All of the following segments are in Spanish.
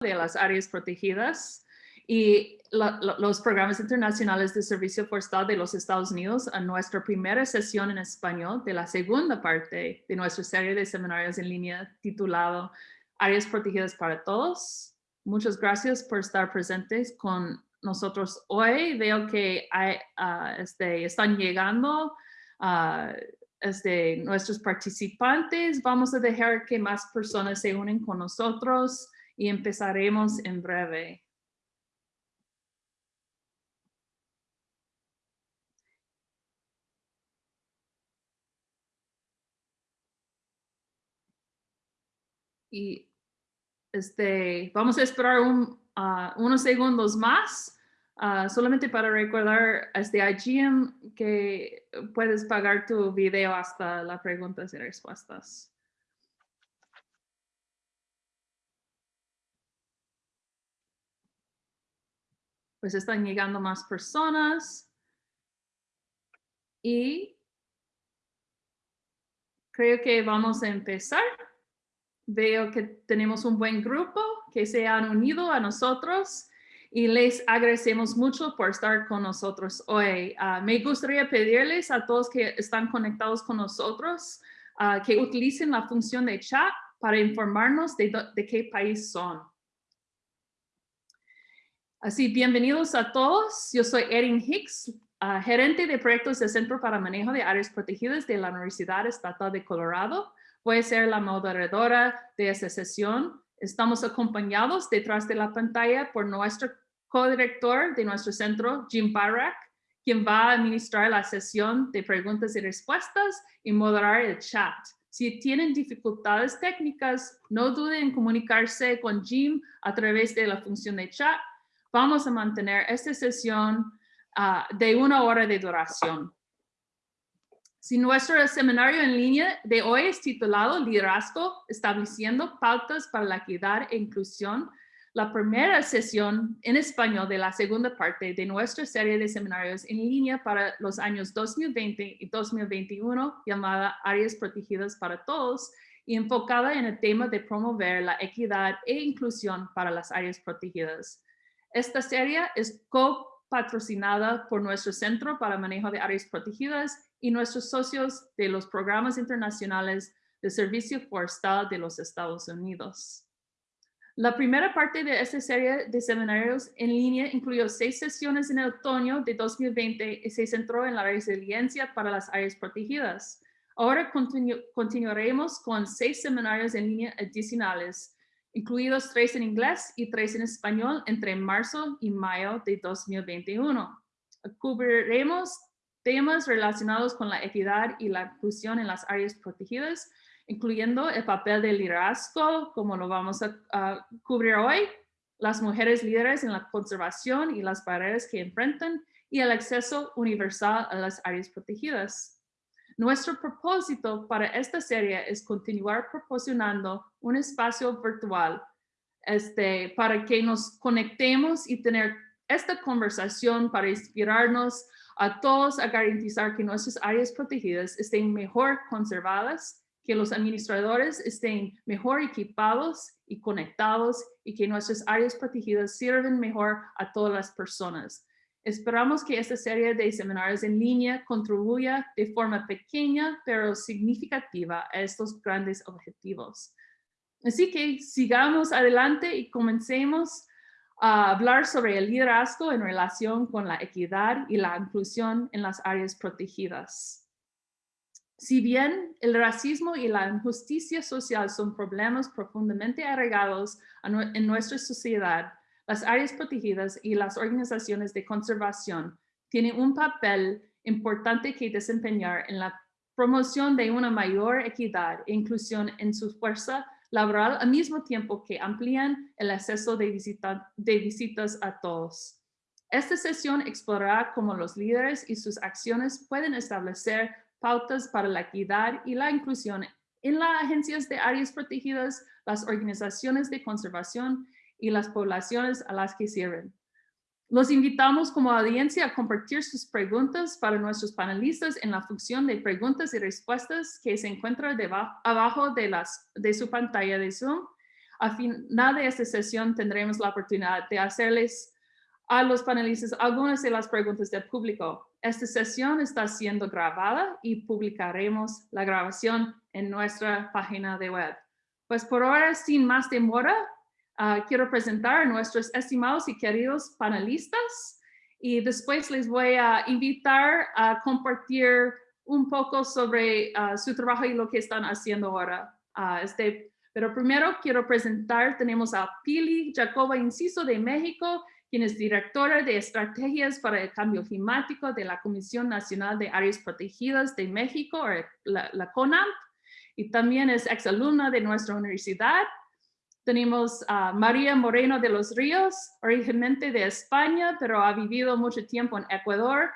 de las áreas protegidas y los programas internacionales de servicio forestal de los Estados Unidos a nuestra primera sesión en español de la segunda parte de nuestra serie de seminarios en línea titulado Áreas Protegidas para Todos. Muchas gracias por estar presentes con nosotros hoy. Veo que hay, ah, este, están llegando uh, este, nuestros participantes. Vamos a dejar que más personas se unen con nosotros y empezaremos en breve. Y este, vamos a esperar ah, unos segundos más Ah, solamente para recordar este IGM que puedes pagar tu video hasta las preguntas y respuestas. Pues están llegando más personas. Y creo que vamos a empezar. Veo que tenemos un buen grupo que se han unido a nosotros y les agradecemos mucho por estar con nosotros hoy. Ah, me gustaría pedirles a todos que están conectados con nosotros ah, que utilicen la función de chat para informarnos de, qué país son. Así, bienvenidos a todos. Yo soy Erin Hicks, ah, gerente de proyectos del Centro para Manejo de Áreas Protegidas de la Universidad Estatal de Colorado. Voy a ser la moderadora de esta sesión. Estamos acompañados detrás de la pantalla por nuestro co-director de nuestro centro, Jim Barak, quien va a administrar la sesión de preguntas y respuestas y moderar el chat. Si tienen dificultades técnicas, no duden en comunicarse con Jim a través de la función de chat. Vamos a mantener esta sesión ah, de una hora de duración. Si nuestro seminario en línea de hoy es titulado Liderazgo, estableciendo pautas para la equidad e inclusión, la primera sesión en español de la segunda parte de nuestra serie de seminarios en línea para los años 2020 y 2021 llamada Áreas Protegidas para Todos y enfocada en el tema de promover la equidad e inclusión para las áreas protegidas. Esta serie es co-patrocinada por nuestro Centro para Manejo de Áreas Protegidas y nuestros socios de los programas internacionales de Servicio Forestal de los Estados Unidos. La primera parte de esta serie de seminarios en línea incluyó seis sesiones en el otoño de 2020 y se centró en la resiliencia para las áreas protegidas. Ahora continuaremos con seis seminarios en línea adicionales, incluidos tres en inglés y tres en español entre marzo y mayo de 2021. Cubriremos temas relacionados con la equidad y la inclusión en las áreas protegidas, incluyendo el papel del liderazgo, como lo vamos a, cubrir hoy, las mujeres líderes en la conservación y las barreras que enfrentan, y el acceso universal a las áreas protegidas. Nuestro propósito para esta serie es continuar proporcionando un espacio virtual este, para que nos conectemos y tener esta conversación para inspirarnos a todos a garantizar que nuestras áreas protegidas estén mejor conservadas que los administradores estén mejor equipados y conectados y que nuestras áreas protegidas sirven mejor a todas las personas. Esperamos que esta serie de seminarios en línea contribuya de forma pequeña pero significativa a estos grandes objetivos. Así que sigamos adelante y comencemos a hablar sobre el liderazgo en relación con la equidad y la inclusión en las áreas protegidas. Si bien el racismo y la injusticia social son problemas profundamente arraigados en nuestra sociedad, las áreas protegidas y las organizaciones de conservación tienen un papel importante que desempeñar en la promoción de una mayor equidad e inclusión en su fuerza laboral al mismo tiempo que amplían el acceso de, visitas a todos. Esta sesión explorará cómo los líderes y sus acciones pueden establecer pautas para la equidad y la inclusión en las agencias de áreas protegidas, las organizaciones de conservación y las poblaciones a las que sirven. Los invitamos como audiencia a compartir sus preguntas para nuestros panelistas en la función de preguntas y respuestas que se encuentra debajo, abajo de, las, de su pantalla de Zoom. Al final de esta sesión tendremos la oportunidad de hacerles a los panelistas algunas de las preguntas del público. Esta sesión está siendo grabada y publicaremos la grabación en nuestra página de web. Pues por ahora, sin más demora, uh, quiero presentar a nuestros estimados y queridos panelistas y después les voy a invitar a compartir un poco sobre uh, su trabajo y lo que están haciendo ahora. Uh, este, pero primero quiero presentar, tenemos a Pili Jacoba Inciso de México, quien es directora de estrategias para el cambio climático de la Comisión Nacional de Áreas Protegidas de México, o la, la CONAMP, y también es exalumna de nuestra universidad. Tenemos a María Moreno de los Ríos, originalmente de España, pero ha vivido mucho tiempo en Ecuador,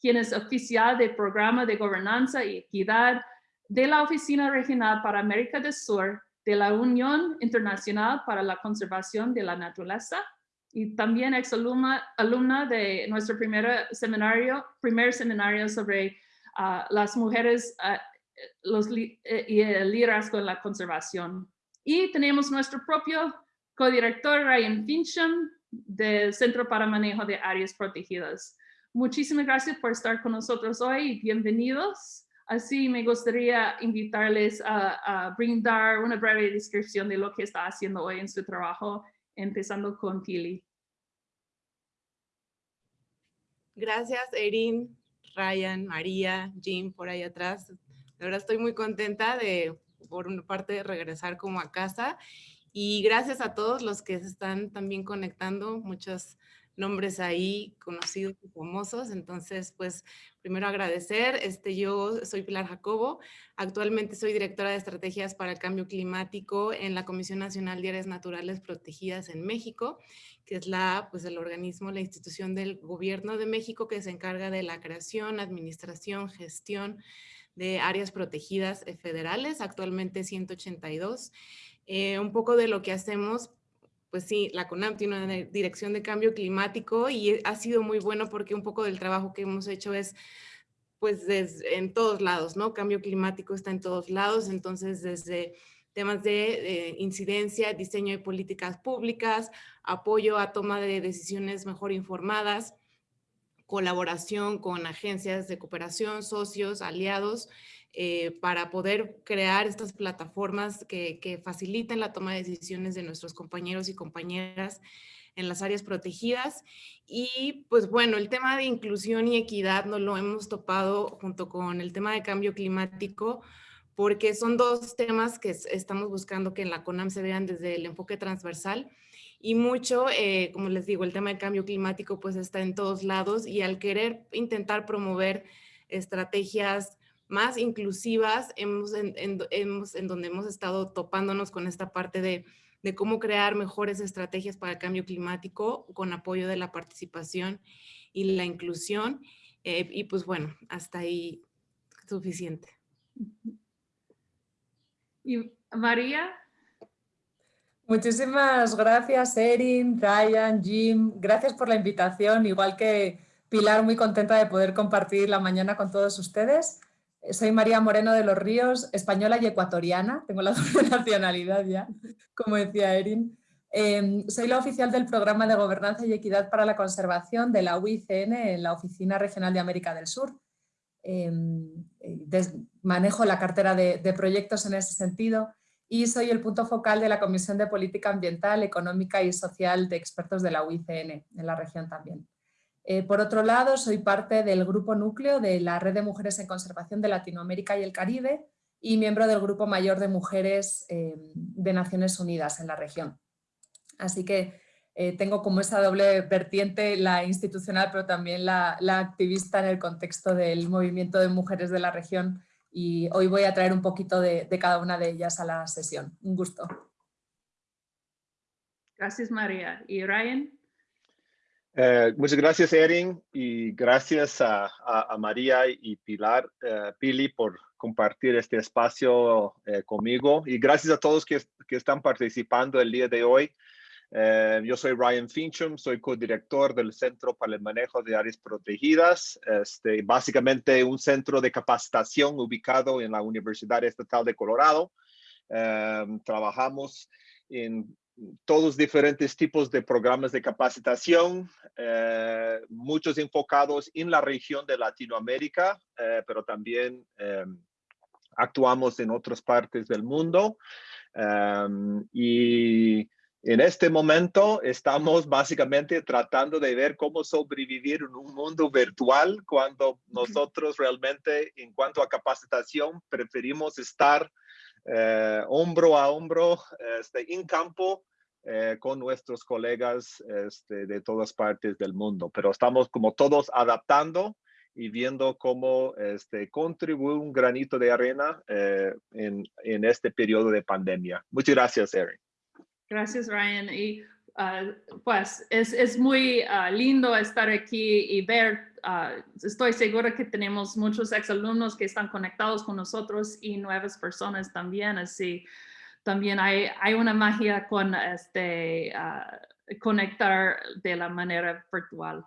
quien es oficial del Programa de Gobernanza y Equidad de la Oficina Regional para América del Sur de la Unión Internacional para la Conservación de la Naturaleza y también exalumna alumna de nuestro primer seminario, primer seminario sobre uh, las mujeres uh, los, eh, y el liderazgo en la conservación. Y tenemos nuestro propio codirector Ryan Fincham del Centro para Manejo de Áreas Protegidas. Muchísimas gracias por estar con nosotros hoy y bienvenidos. Así me gustaría invitarles a, a, brindar una breve descripción de lo que está haciendo hoy en su trabajo, empezando con Pili. Gracias, Erin, Ryan, María, Jim, por ahí atrás. De verdad estoy muy contenta de, por una parte, regresar como a casa y gracias a todos los que se están también conectando, muchos nombres ahí conocidos y famosos. Entonces, pues primero agradecer. Este, yo soy Pilar Jacobo. Actualmente soy directora de estrategias para el cambio climático en la Comisión Nacional de Áreas Naturales Protegidas en México, que es la, pues, el organismo, la institución del gobierno de México que se encarga de la creación, administración, gestión, de áreas protegidas eh, federales, actualmente 182. Eh, un poco de lo que hacemos, pues sí, la CONAM tiene una dirección de cambio climático y ha sido muy bueno porque un poco del trabajo que hemos hecho es pues en todos lados, ¿no? Cambio climático está en todos lados, entonces desde temas de eh, incidencia, diseño de políticas públicas, apoyo a toma de decisiones mejor informadas, colaboración con agencias de cooperación, socios, aliados, eh, para poder crear estas plataformas que, que, faciliten la toma de decisiones de nuestros compañeros y compañeras en las áreas protegidas. Y pues bueno, el tema de inclusión y equidad no lo hemos topado junto con el tema de cambio climático, porque son dos temas que estamos buscando que en la CONAM se vean desde el enfoque transversal y mucho, eh, como les digo, el tema del cambio climático pues está en todos lados y al querer intentar promover estrategias más inclusivas, hemos en, hemos, en donde hemos estado topándonos con esta parte de, de, cómo crear mejores estrategias para el cambio climático con apoyo de la participación y la inclusión. Eh, y pues bueno, hasta ahí suficiente. Y María, Muchísimas gracias, Erin, Ryan, Jim. Gracias por la invitación. Igual que Pilar, muy contenta de poder compartir la mañana con todos ustedes. Soy María Moreno de los Ríos, española y ecuatoriana. Tengo la doble nacionalidad ya, como decía Erin. Em, soy la oficial del Programa de Gobernanza y Equidad para la Conservación de la UICN en la Oficina Regional de América del Sur. Em, manejo la cartera de proyectos en ese sentido y soy el punto focal de la Comisión de Política Ambiental, Económica y Social de expertos de la UICN, en la región también. Eh, por otro lado, soy parte del grupo núcleo de la Red de Mujeres en Conservación de Latinoamérica y el Caribe y miembro del Grupo Mayor de Mujeres eh, de Naciones Unidas en la región. Así que eh, tengo como esa doble vertiente, la institucional, pero también la, la activista en el contexto del movimiento de mujeres de la región y hoy voy a traer un poquito de, de cada una de ellas a la sesión. Un gusto. Gracias, María. ¿Y Ryan? Eh, muchas gracias, Erin, y gracias a, a, a María y Pilar, eh, Pili por compartir este espacio eh, conmigo. Y gracias a todos que, que, están participando el día de hoy. Eh, yo soy Ryan Fincham, soy codirector del Centro para el Manejo de Áreas Protegidas, este, básicamente un centro de capacitación ubicado en la Universidad Estatal de Colorado. Eh, trabajamos en todos diferentes tipos de programas de capacitación, eh, muchos enfocados en la región de Latinoamérica, eh, pero también em, actuamos en otras partes del mundo. Em, y en este momento estamos básicamente tratando de ver cómo sobrevivir en un mundo virtual cuando nosotros realmente en cuanto a capacitación preferimos estar eh, hombro a hombro este, en campo eh, con nuestros colegas este, de todas partes del mundo. Pero estamos como todos adaptando y viendo cómo este, contribuye un granito de arena eh, en, en, este periodo de pandemia. Muchas gracias, Erin. Gracias, Ryan. Y uh, pues es, es muy uh, lindo estar aquí y ver, uh, estoy segura que tenemos muchos exalumnos que están conectados con nosotros y nuevas personas también, así también hay, hay una magia con este, conectar de la manera virtual.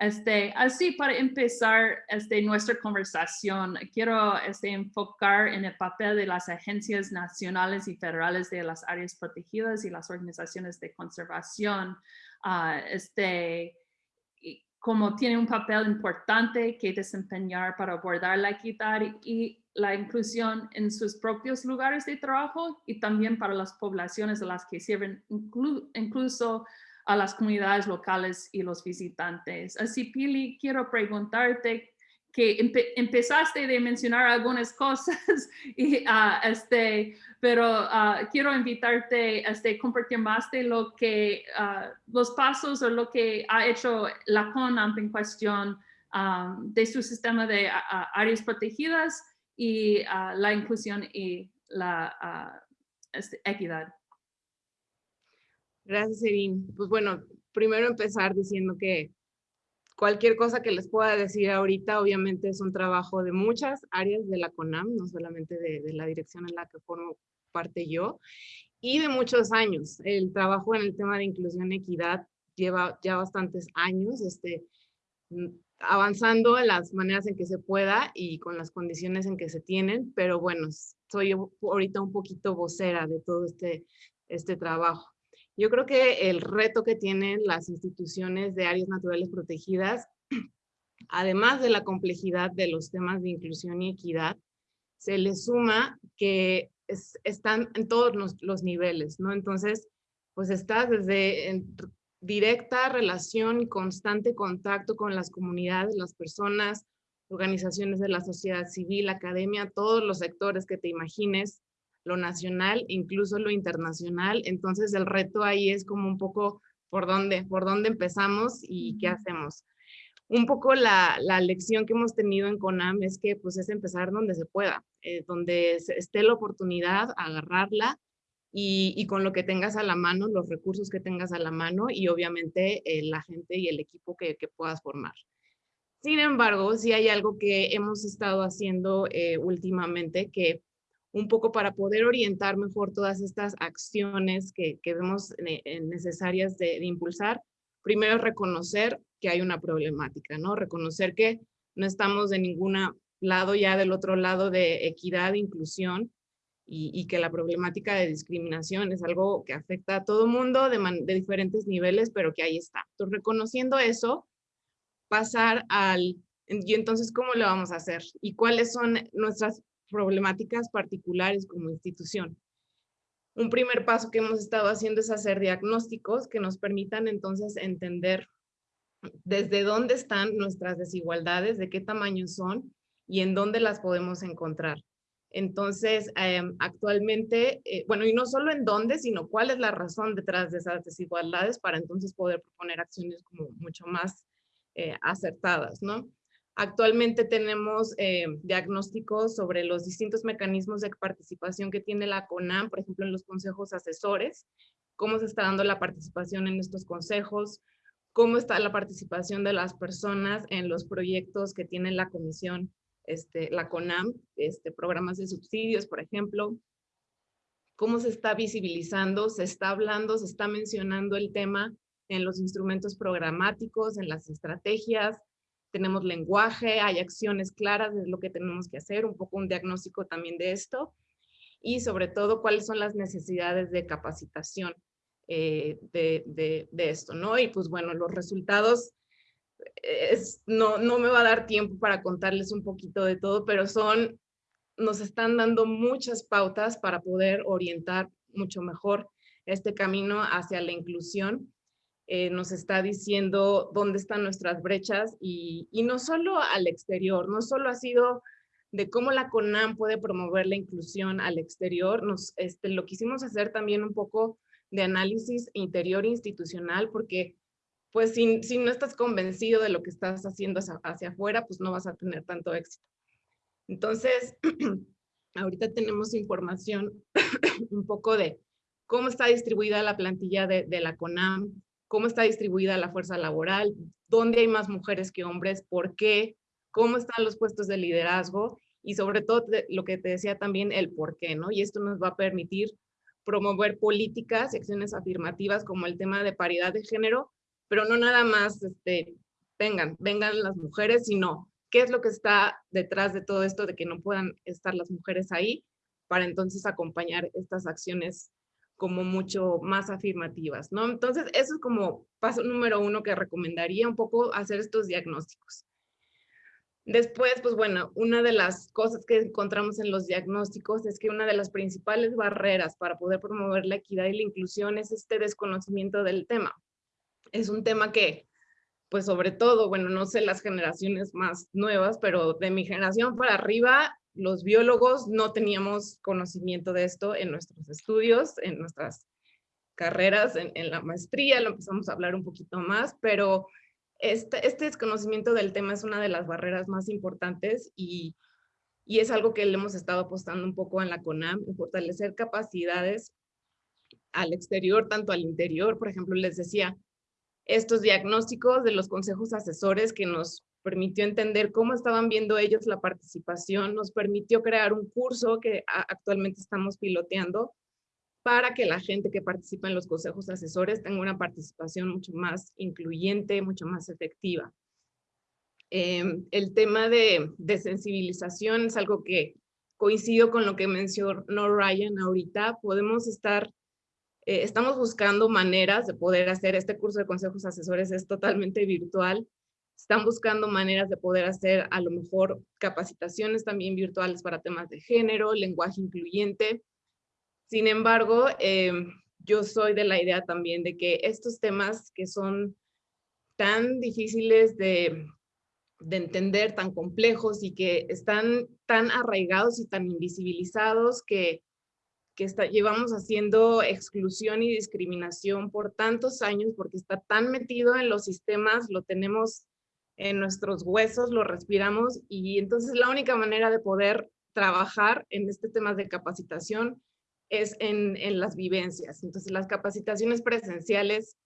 Este, así para empezar este, nuestra conversación, quiero este, enfocar en el papel de las agencias nacionales y federales de las áreas protegidas y las organizaciones de conservación. Uh, este, como tiene un papel importante que desempeñar para abordar la equidad y la inclusión en sus propios lugares de trabajo y también para las poblaciones a las que sirven, incluso a las comunidades locales y los visitantes. Así, Pili, quiero preguntarte que empezaste de mencionar algunas cosas, y, uh, este, pero uh, quiero invitarte a este, compartir más de lo que, uh, los pasos o lo que ha hecho la CONAMP en cuestión de su sistema de áreas protegidas y la inclusión y la este, equidad. Gracias, Erin. Pues bueno, primero empezar diciendo que cualquier cosa que les pueda decir ahorita, obviamente es un trabajo de muchas áreas de la CONAM, no solamente de, de la dirección en la que formo parte yo, y de muchos años. El trabajo en el tema de inclusión y equidad lleva ya bastantes años, este, mm, avanzando en las maneras en que se pueda y con las condiciones en que se tienen, pero bueno, soy ahorita un poquito vocera de todo este, este trabajo. Yo creo que el reto que tienen las instituciones de áreas naturales protegidas, además de la complejidad de los temas de inclusión y equidad, se le suma que están en todos los, niveles, ¿no? Entonces, pues está desde en directa relación y constante contacto con las comunidades, las personas, organizaciones de la sociedad civil, academia, todos los sectores que te imagines, lo nacional, incluso lo internacional. Entonces el reto ahí es como un poco por dónde, por dónde empezamos y qué hacemos. Un poco la, la lección que hemos tenido en CONAM es que pues es empezar donde se pueda, eh, donde esté la oportunidad, agarrarla y, y, con lo que tengas a la mano, los recursos que tengas a la mano y obviamente eh, la gente y el equipo que, que, puedas formar. Sin embargo, si hay algo que hemos estado haciendo eh, últimamente que un poco para poder orientar mejor todas estas acciones que, que vemos necesarias de, impulsar. Primero, reconocer que hay una problemática, ¿no? Reconocer que no estamos de ningún lado ya del otro lado de equidad, inclusión y, y, que la problemática de discriminación es algo que afecta a todo mundo de, de diferentes niveles, pero que ahí está. Entonces, reconociendo eso, pasar al, y entonces, ¿cómo lo vamos a hacer? ¿Y cuáles son nuestras problemáticas particulares como institución. Un primer paso que hemos estado haciendo es hacer diagnósticos que nos permitan entonces entender desde dónde están nuestras desigualdades, de qué tamaño son y en dónde las podemos encontrar. Entonces, em, actualmente, eh, bueno, y no solo en dónde, sino cuál es la razón detrás de esas desigualdades para entonces poder proponer acciones como mucho más eh, acertadas, ¿no? Actualmente tenemos eh, diagnósticos sobre los distintos mecanismos de participación que tiene la CONAM, por ejemplo, en los consejos asesores, cómo se está dando la participación en estos consejos, cómo está la participación de las personas en los proyectos que tiene la comisión, este, la CONAM, este, programas de subsidios, por ejemplo, cómo se está visibilizando, se está hablando, se está mencionando el tema en los instrumentos programáticos, en las estrategias, tenemos lenguaje, hay acciones claras de lo que tenemos que hacer, un poco un diagnóstico también de esto. y sobre todo cuáles son las necesidades de capacitación eh, de, de, esto, ¿no? Y pues bueno, los resultados, es, no, no me va a dar tiempo para contarles un poquito de todo, pero son, nos están dando muchas pautas para poder orientar mucho mejor este camino hacia la inclusión. Eh, nos está diciendo dónde están nuestras brechas y, y no solo al exterior, no solo ha sido de cómo la CONAM puede promover la inclusión al exterior. Nos, este, lo quisimos hacer también un poco de análisis interior institucional, porque pues si, si no estás convencido de lo que estás haciendo hacia, afuera, pues no vas a tener tanto éxito. Entonces, ahorita tenemos información un poco de cómo está distribuida la plantilla de, de la CONAM, cómo está distribuida la fuerza laboral, dónde hay más mujeres que hombres, por qué, cómo están los puestos de liderazgo y sobre todo lo que te decía también, el por qué, ¿no? Y esto nos va a permitir promover políticas y acciones afirmativas como el tema de paridad de género, pero no nada más, este, vengan, vengan las mujeres, sino qué es lo que está detrás de todo esto de que no puedan estar las mujeres ahí para entonces acompañar estas acciones como mucho más afirmativas, ¿no? Entonces, eso es como paso número uno que recomendaría un poco hacer estos diagnósticos. Después, pues bueno, una de las cosas que encontramos en los diagnósticos es que una de las principales barreras para poder promover la equidad y la inclusión es este desconocimiento del tema. Es un tema que, pues sobre todo, bueno, no sé las generaciones más nuevas, pero de mi generación para arriba, los biólogos no teníamos conocimiento de esto en nuestros estudios, en nuestras carreras, en, la maestría, lo empezamos a hablar un poquito más, pero este, este, desconocimiento del tema es una de las barreras más importantes y, y es algo que le hemos estado apostando un poco en la CONAM, en fortalecer capacidades al exterior, tanto al interior. Por ejemplo, les decía, estos diagnósticos de los consejos asesores que nos permitió entender cómo estaban viendo ellos la participación, nos permitió crear un curso que actualmente estamos piloteando para que la gente que participa en los consejos asesores tenga una participación mucho más incluyente, mucho más efectiva. Em, el tema de, sensibilización es algo que coincido con lo que mencionó Ryan ahorita. Podemos estar, eh, estamos buscando maneras de poder hacer, este curso de consejos asesores es totalmente virtual. Están buscando maneras de poder hacer a lo mejor capacitaciones también virtuales para temas de género, lenguaje incluyente, sin embargo, em, yo soy de la idea también de que estos temas que son tan difíciles de, entender, tan complejos y que están tan arraigados y tan invisibilizados que, que llevamos haciendo exclusión y discriminación por tantos años porque está tan metido en los sistemas, lo tenemos en nuestros huesos, lo respiramos y entonces la única manera de poder trabajar en este tema de capacitación es en, las vivencias. Entonces, las capacitaciones presenciales,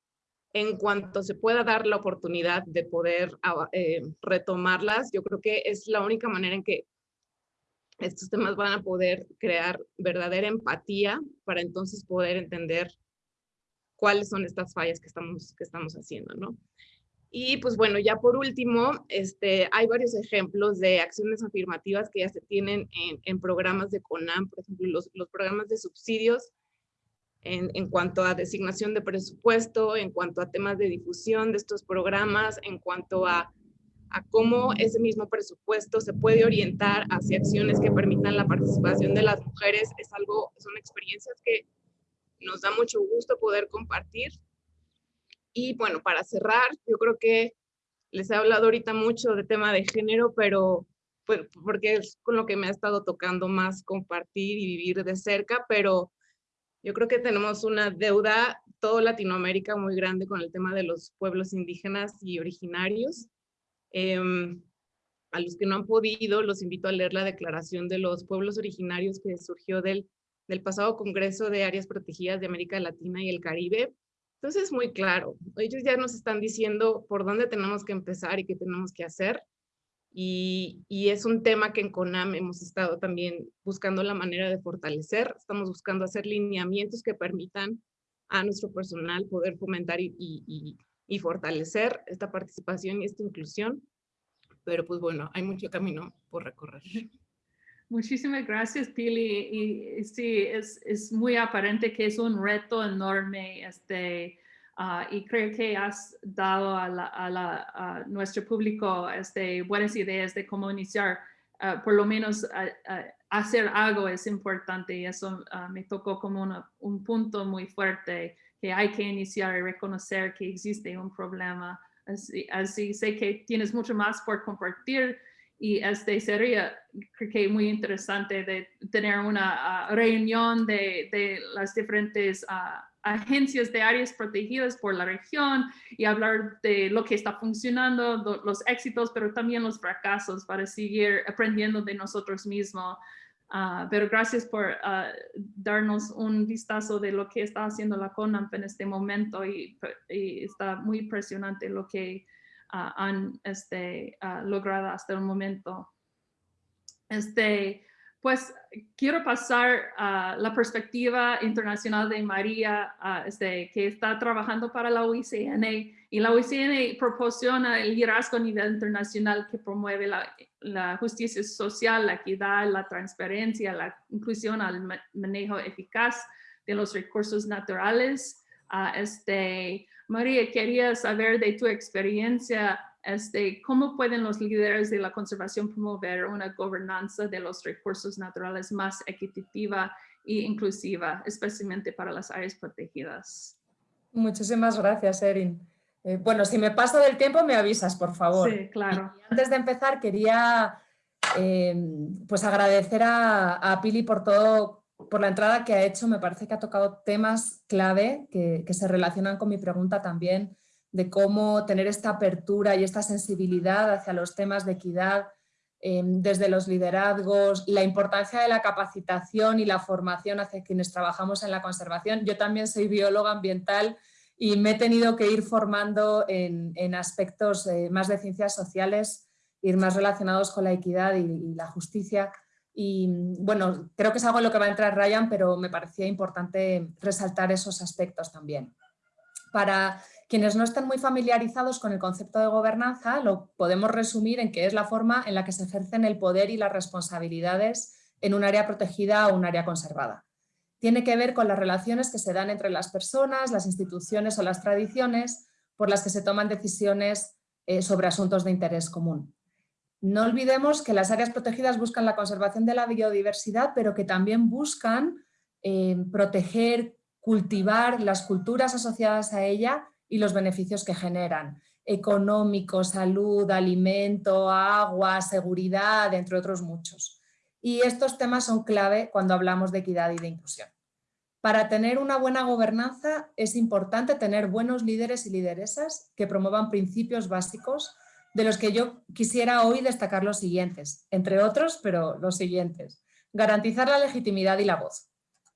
en cuanto se pueda dar la oportunidad de poder eh, retomarlas, yo creo que es la única manera en que estos temas van a poder crear verdadera empatía para entonces poder entender cuáles son estas fallas que estamos, que estamos haciendo, ¿no? Y pues bueno, ya por último, este, hay varios ejemplos de acciones afirmativas que ya se tienen en, programas de CONAM, por ejemplo, los, los programas de subsidios en, en, cuanto a designación de presupuesto, en cuanto a temas de difusión de estos programas, en cuanto a, a cómo ese mismo presupuesto se puede orientar hacia acciones que permitan la participación de las mujeres. Es algo, son experiencias que nos da mucho gusto poder compartir y bueno, para cerrar, yo creo que les he hablado ahorita mucho de tema de género, pero pues, porque es con lo que me ha estado tocando más compartir y vivir de cerca, pero yo creo que tenemos una deuda, toda Latinoamérica muy grande con el tema de los pueblos indígenas y originarios. Em, a los que no han podido, los invito a leer la declaración de los pueblos originarios que surgió del, del pasado Congreso de Áreas Protegidas de América Latina y el Caribe, entonces es muy claro, ellos ya nos están diciendo por dónde tenemos que empezar y qué tenemos que hacer. Y, es un tema que en CONAM hemos estado también buscando la manera de fortalecer. Estamos buscando hacer lineamientos que permitan a nuestro personal poder fomentar y, y fortalecer esta participación y esta inclusión. Pero pues bueno, hay mucho camino por recorrer. Muchísimas gracias, Pili. Y, sí, es, es, muy aparente que es un reto enorme este, uh, y creo que has dado a, la, a, nuestro público este, buenas ideas de cómo iniciar. Uh, por lo menos hacer algo es importante y eso me tocó como una, un punto muy fuerte que hay que iniciar y reconocer que existe un problema. Así, así sé que tienes mucho más por compartir y este sería, que muy interesante de tener una uh, reunión de, de, las diferentes uh, agencias de áreas protegidas por la región y hablar de lo que está funcionando, los éxitos, pero también los fracasos para seguir aprendiendo de nosotros mismos. Uh, pero gracias por darnos un vistazo de lo que está haciendo la CONAMP en este momento y, y está muy impresionante lo que han este, logrado hasta el momento. Este, pues quiero pasar a la perspectiva internacional de María, este, que está trabajando para la OICN y la OICN proporciona el liderazgo a nivel internacional que promueve la, la justicia social, la equidad, la transparencia, la inclusión al manejo eficaz de los recursos naturales. este, María, quería saber de tu experiencia, este, cómo pueden los líderes de la conservación promover una gobernanza de los recursos naturales más equitativa e inclusiva, especialmente para las áreas protegidas. Muchísimas gracias, Erin. Eh, bueno, si me paso del tiempo me avisas, por favor. Sí, claro. antes de empezar quería eh, pues agradecer a, a Pili por todo por la entrada que ha hecho, me parece que ha tocado temas clave que, se relacionan con mi pregunta también de cómo tener esta apertura y esta sensibilidad hacia los temas de equidad em, desde los liderazgos, la importancia de la capacitación y la formación hacia quienes trabajamos en la conservación. Yo también soy bióloga ambiental y me he tenido que ir formando en, aspectos eh, más de ciencias sociales, ir más relacionados con la equidad y la justicia y bueno, creo que es algo en lo que va a entrar Ryan, pero me parecía importante resaltar esos aspectos también. Para quienes no están muy familiarizados con el concepto de gobernanza, lo podemos resumir en que es la forma en la que se ejercen el poder y las responsabilidades en un área protegida o un área conservada. Tiene que ver con las relaciones que se dan entre las personas, las instituciones o las tradiciones por las que se toman decisiones eh, sobre asuntos de interés común. No olvidemos que las áreas protegidas buscan la conservación de la biodiversidad, pero que también buscan eh, proteger, cultivar las culturas asociadas a ella y los beneficios que generan, económico, salud, alimento, agua, seguridad, entre otros muchos. Y estos temas son clave cuando hablamos de equidad y de inclusión. Para tener una buena gobernanza es importante tener buenos líderes y lideresas que promuevan principios básicos de los que yo quisiera hoy destacar los siguientes, entre otros, pero los siguientes. Garantizar la legitimidad y la voz.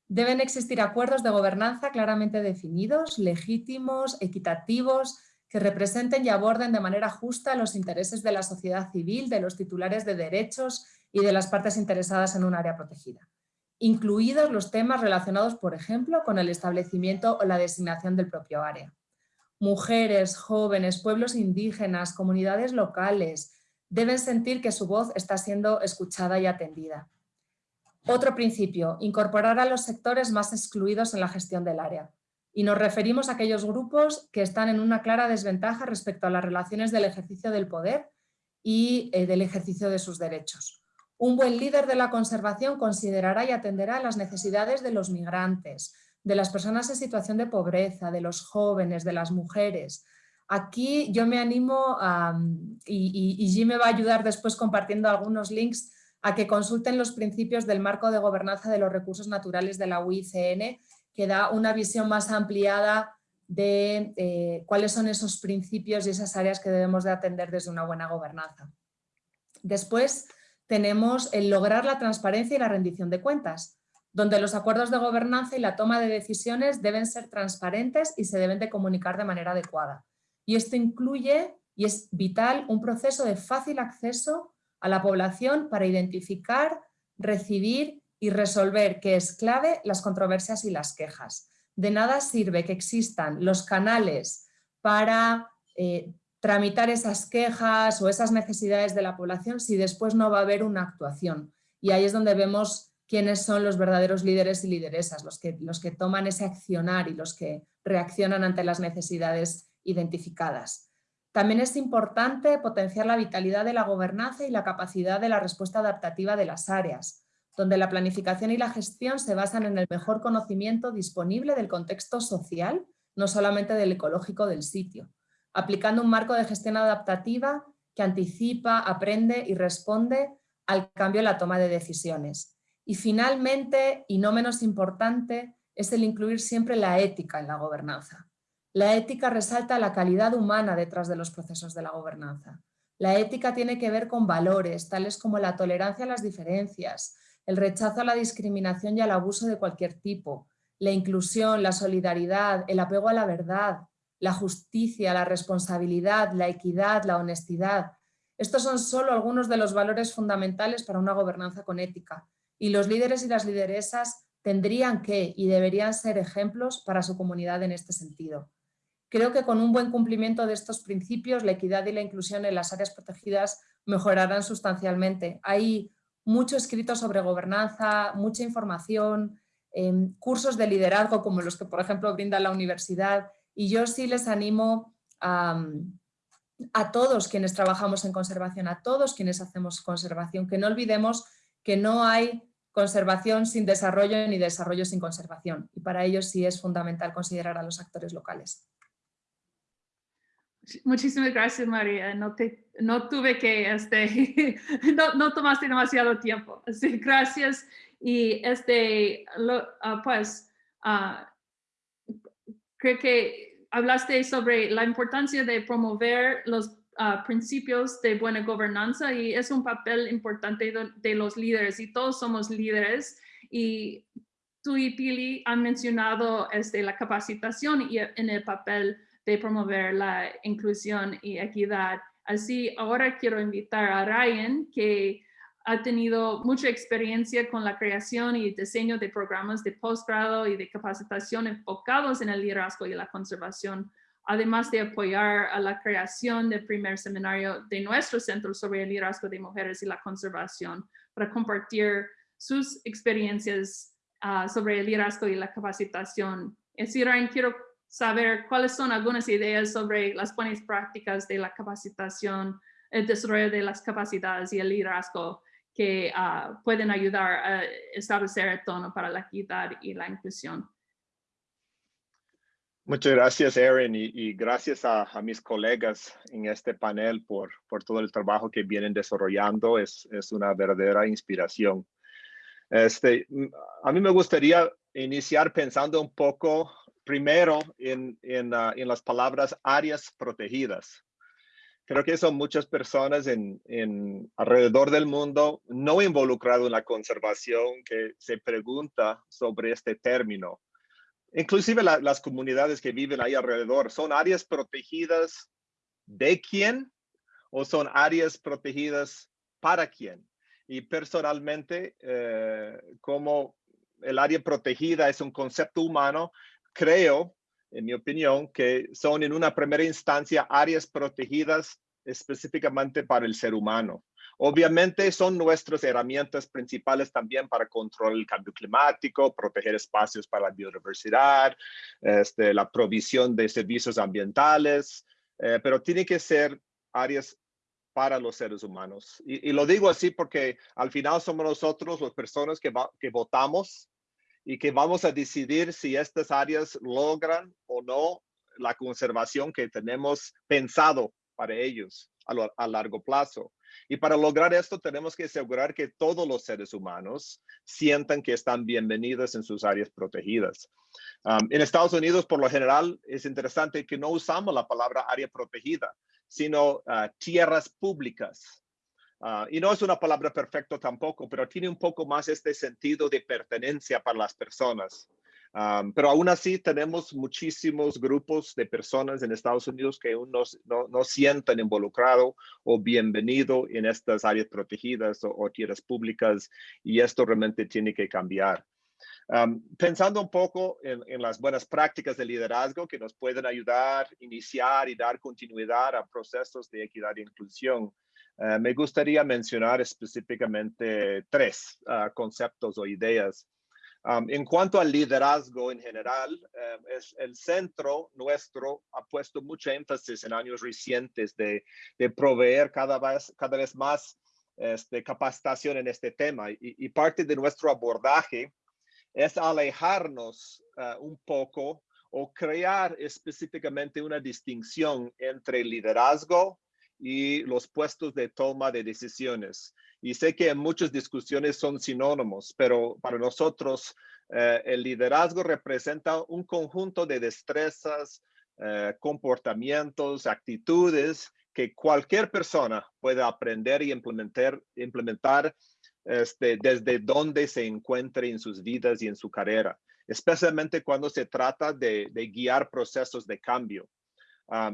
Deben existir acuerdos de gobernanza claramente definidos, legítimos, equitativos, que representen y aborden de manera justa los intereses de la sociedad civil, de los titulares de derechos y de las partes interesadas en un área protegida, incluidos los temas relacionados, por ejemplo, con el establecimiento o la designación del propio área mujeres, jóvenes, pueblos indígenas, comunidades locales, deben sentir que su voz está siendo escuchada y atendida. Otro principio, incorporar a los sectores más excluidos en la gestión del área. Y nos referimos a aquellos grupos que están en una clara desventaja respecto a las relaciones del ejercicio del poder y eh, del ejercicio de sus derechos. Un buen líder de la conservación considerará y atenderá las necesidades de los migrantes, de las personas en situación de pobreza, de los jóvenes, de las mujeres. Aquí yo me animo, a, y, y, Jim me va a ayudar después compartiendo algunos links, a que consulten los principios del marco de gobernanza de los recursos naturales de la UICN, que da una visión más ampliada de eh, cuáles son esos principios y esas áreas que debemos de atender desde una buena gobernanza. Después tenemos el lograr la transparencia y la rendición de cuentas donde los acuerdos de gobernanza y la toma de decisiones deben ser transparentes y se deben de comunicar de manera adecuada. Y esto incluye, y es vital, un proceso de fácil acceso a la población para identificar, recibir y resolver, que es clave, las controversias y las quejas. De nada sirve que existan los canales para eh, tramitar esas quejas o esas necesidades de la población si después no va a haber una actuación Y ahí es donde vemos quiénes son los verdaderos líderes y lideresas, los que, los que toman ese accionar y los que reaccionan ante las necesidades identificadas. También es importante potenciar la vitalidad de la gobernanza y la capacidad de la respuesta adaptativa de las áreas, donde la planificación y la gestión se basan en el mejor conocimiento disponible del contexto social, no solamente del ecológico del sitio, aplicando un marco de gestión adaptativa que anticipa, aprende y responde al cambio en la toma de decisiones. Y finalmente, y no menos importante, es el incluir siempre la ética en la gobernanza. La ética resalta la calidad humana detrás de los procesos de la gobernanza. La ética tiene que ver con valores, tales como la tolerancia a las diferencias, el rechazo a la discriminación y al abuso de cualquier tipo, la inclusión, la solidaridad, el apego a la verdad, la justicia, la responsabilidad, la equidad, la honestidad. Estos son solo algunos de los valores fundamentales para una gobernanza con ética y los líderes y las lideresas tendrían que y deberían ser ejemplos para su comunidad en este sentido. Creo que con un buen cumplimiento de estos principios, la equidad y la inclusión en las áreas protegidas mejorarán sustancialmente. Hay mucho escrito sobre gobernanza, mucha información, em, cursos de liderazgo como los que, por ejemplo, brinda la universidad y yo sí les animo a, a todos quienes trabajamos en conservación, a todos quienes hacemos conservación, que no olvidemos que no hay conservación sin desarrollo ni desarrollo sin conservación. Y para ello sí es fundamental considerar a los actores locales. Muchísimas gracias, María. No, te, no tuve que, este, no, no, tomaste demasiado tiempo. Así, gracias. Y este, lo, uh, pues, uh, creo que hablaste sobre la importancia de promover los principios de buena gobernanza y es un papel importante de, los líderes y todos somos líderes y tú y Pili han mencionado este, la capacitación y en el papel de promover la inclusión y equidad. Así, ahora quiero invitar a Ryan, que ha tenido mucha experiencia con la creación y diseño de programas de posgrado y de capacitación enfocados en el liderazgo y la conservación, además de apoyar a la creación del primer seminario de nuestro centro sobre el liderazgo de mujeres y la conservación para compartir sus experiencias uh, sobre el liderazgo y la capacitación. Es decir, quiero saber cuáles son algunas ideas sobre las buenas prácticas de la capacitación, el desarrollo de las capacidades y el liderazgo que uh, pueden ayudar a establecer el tono para la equidad y la inclusión. Muchas gracias, Erin, y, gracias a, mis colegas en este panel por, por todo el trabajo que vienen desarrollando. Es, es una verdadera inspiración. Este, a mí me gustaría iniciar pensando un poco primero en, en, uh, en las palabras áreas protegidas creo que son muchas personas en, en, alrededor del mundo no involucrado en la conservación que se pregunta sobre este término. Inclusive la, las comunidades que viven ahí alrededor, ¿son áreas protegidas de quién o son áreas protegidas para quién? Y personalmente, eh, como el área protegida es un concepto humano, creo en mi opinión, que son en una primera instancia áreas protegidas específicamente para el ser humano. Obviamente son nuestras herramientas principales también para controlar el cambio climático, proteger espacios para la biodiversidad, este, la provisión de servicios ambientales, eh, pero tiene que ser áreas para los seres humanos. Y, lo digo así porque al final somos nosotros las personas que, votamos y que vamos a decidir si estas áreas logran o no la conservación que tenemos pensado para ellos a, lo, a, largo plazo. Y para lograr esto tenemos que asegurar que todos los seres humanos sientan que están bienvenidos en sus áreas protegidas. Um, en Estados Unidos, por lo general, es interesante que no usamos la palabra área protegida, sino uh, tierras públicas. Uh, y no es una palabra perfecta tampoco, pero tiene un poco más este sentido de pertenencia para las personas. Pero aún así tenemos muchísimos grupos de personas en Estados Unidos que aún no, no, no sienten involucrado o bienvenido en estas áreas protegidas o, tierras públicas y esto realmente tiene que cambiar. Pensando un poco en, las buenas prácticas de liderazgo que nos pueden ayudar, iniciar y dar continuidad a procesos de equidad e inclusión, Eh, me gustaría mencionar específicamente tres ah, conceptos o ideas. En cuanto al liderazgo en general, eh, es el centro nuestro ha puesto mucho énfasis en años recientes de, de proveer cada vez, cada vez más este, capacitación en este tema. Y, parte de nuestro abordaje es alejarnos ah, un poco o crear específicamente una distinción entre liderazgo y los puestos de toma de decisiones. Y sé que en muchas discusiones son sinónimos, pero para nosotros eh, el liderazgo representa un conjunto de destrezas, eh, comportamientos, actitudes que cualquier persona puede aprender y implementar, implementar este, desde donde se encuentre en sus vidas y en su carrera, especialmente cuando se trata de, guiar procesos de cambio.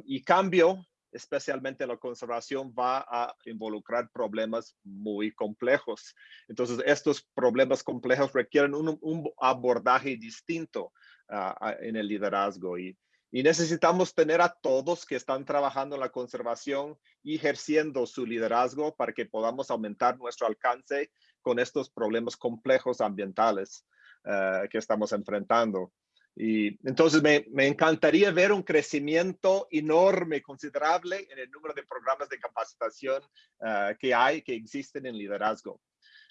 y cambio especialmente la conservación, va a involucrar problemas muy complejos. Entonces, estos problemas complejos requieren un, abordaje distinto ah, en el liderazgo y, y necesitamos tener a todos que están trabajando en la conservación y ejerciendo su liderazgo para que podamos aumentar nuestro alcance con estos problemas complejos ambientales ah, que estamos enfrentando. Y entonces me, me, encantaría ver un crecimiento enorme, considerable en el número de programas de capacitación uh, que hay, que existen en liderazgo.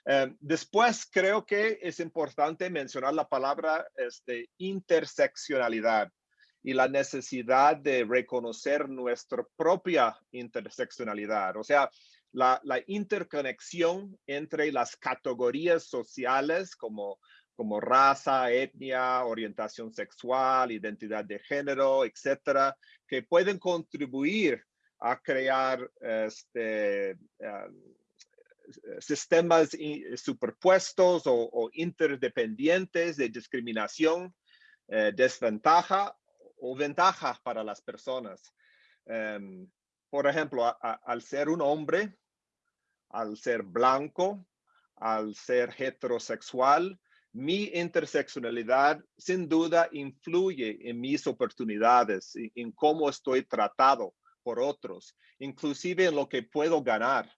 Uh, después creo que es importante mencionar la palabra este, interseccionalidad y la necesidad de reconocer nuestra propia interseccionalidad. O sea, la, la interconexión entre las categorías sociales como como raza, etnia, orientación sexual, identidad de género, etcétera, que pueden contribuir a crear este, eh, sistemas superpuestos o, interdependientes de discriminación, eh, desventaja o ventaja para las personas. Em, por ejemplo, al ser un hombre, al ser blanco, al ser heterosexual, mi interseccionalidad sin duda influye en mis oportunidades, en cómo estoy tratado por otros, inclusive en lo que puedo ganar.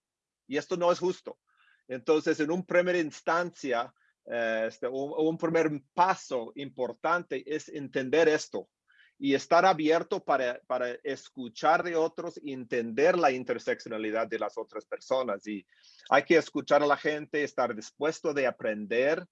Y esto no es justo. Entonces, en un primera instancia, eh, este, un, primer paso importante es entender esto y estar abierto para, para escuchar de otros entender la interseccionalidad de las otras personas. Y hay que escuchar a la gente, estar dispuesto de aprender,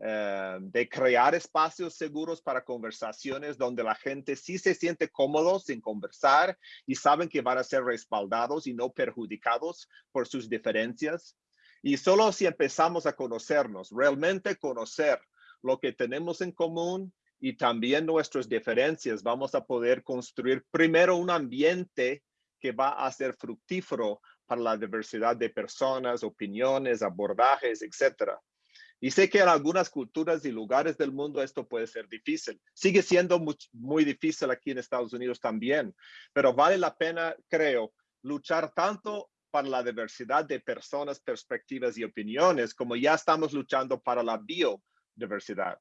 eh, de crear espacios seguros para conversaciones donde la gente sí se siente cómodo sin conversar y saben que van a ser respaldados y no perjudicados por sus diferencias. Y solo si empezamos a conocernos, realmente conocer lo que tenemos en común y también nuestras diferencias, vamos a poder construir primero un ambiente que va a ser fructífero para la diversidad de personas, opiniones, abordajes, etcétera. Y sé que en algunas culturas y lugares del mundo esto puede ser difícil. Sigue siendo muy, difícil aquí en Estados Unidos también, pero vale la pena, creo, luchar tanto para la diversidad de personas, perspectivas y opiniones, como ya estamos luchando para la biodiversidad.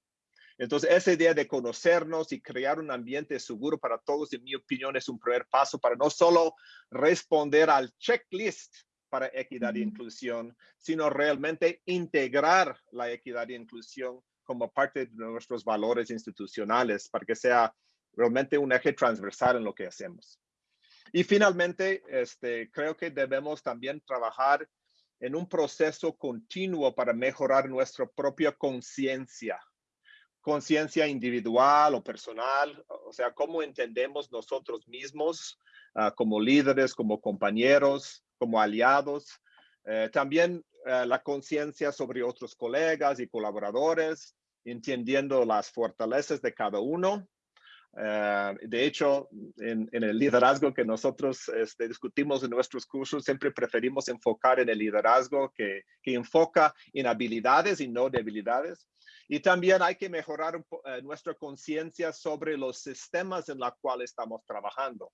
Entonces, esa idea de conocernos y crear un ambiente seguro para todos, en mi opinión, es un primer paso para no solo responder al checklist para equidad e inclusión, sino realmente integrar la equidad e inclusión como parte de nuestros valores institucionales para que sea realmente un eje transversal en lo que hacemos. Y finalmente, este, creo que debemos también trabajar en un proceso continuo para mejorar nuestra propia conciencia, conciencia individual o personal, o sea, cómo entendemos nosotros mismos ah, como líderes, como compañeros, como aliados. Eh, también eh, la conciencia sobre otros colegas y colaboradores, entendiendo las fortalezas de cada uno. Eh, de hecho, en, el liderazgo que nosotros este, discutimos en nuestros cursos, siempre preferimos enfocar en el liderazgo que, que enfoca en habilidades y no debilidades. Y también hay que mejorar nuestra conciencia sobre los sistemas en los cuales estamos trabajando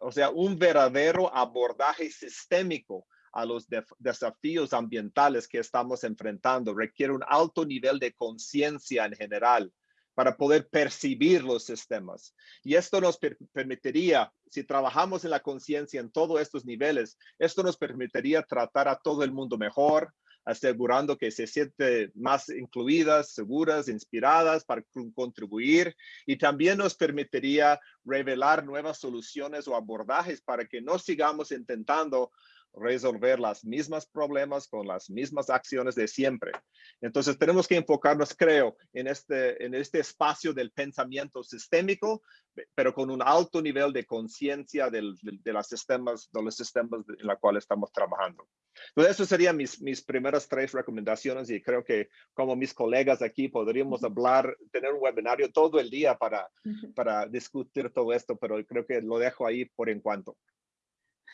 o sea, un verdadero abordaje sistémico a los desafíos ambientales que estamos enfrentando requiere un alto nivel de conciencia en general para poder percibir los sistemas. Y esto nos permitiría, si trabajamos en la conciencia en todos estos niveles, esto nos permitiría tratar a todo el mundo mejor, asegurando que se sienten más incluidas, seguras, inspiradas para contribuir. Y también nos permitiría revelar nuevas soluciones o abordajes para que no sigamos intentando resolver las mismas problemas con las mismas acciones de siempre. Entonces tenemos que enfocarnos, creo, en este, en este espacio del pensamiento sistémico, pero con un alto nivel de conciencia de, los sistemas, de los sistemas en los cuales estamos trabajando. Entonces, eso serían mis, mis primeras tres recomendaciones y creo que como mis colegas aquí podríamos hablar, tener un webinario todo el día para, para discutir todo esto, pero creo que lo dejo ahí por en cuanto.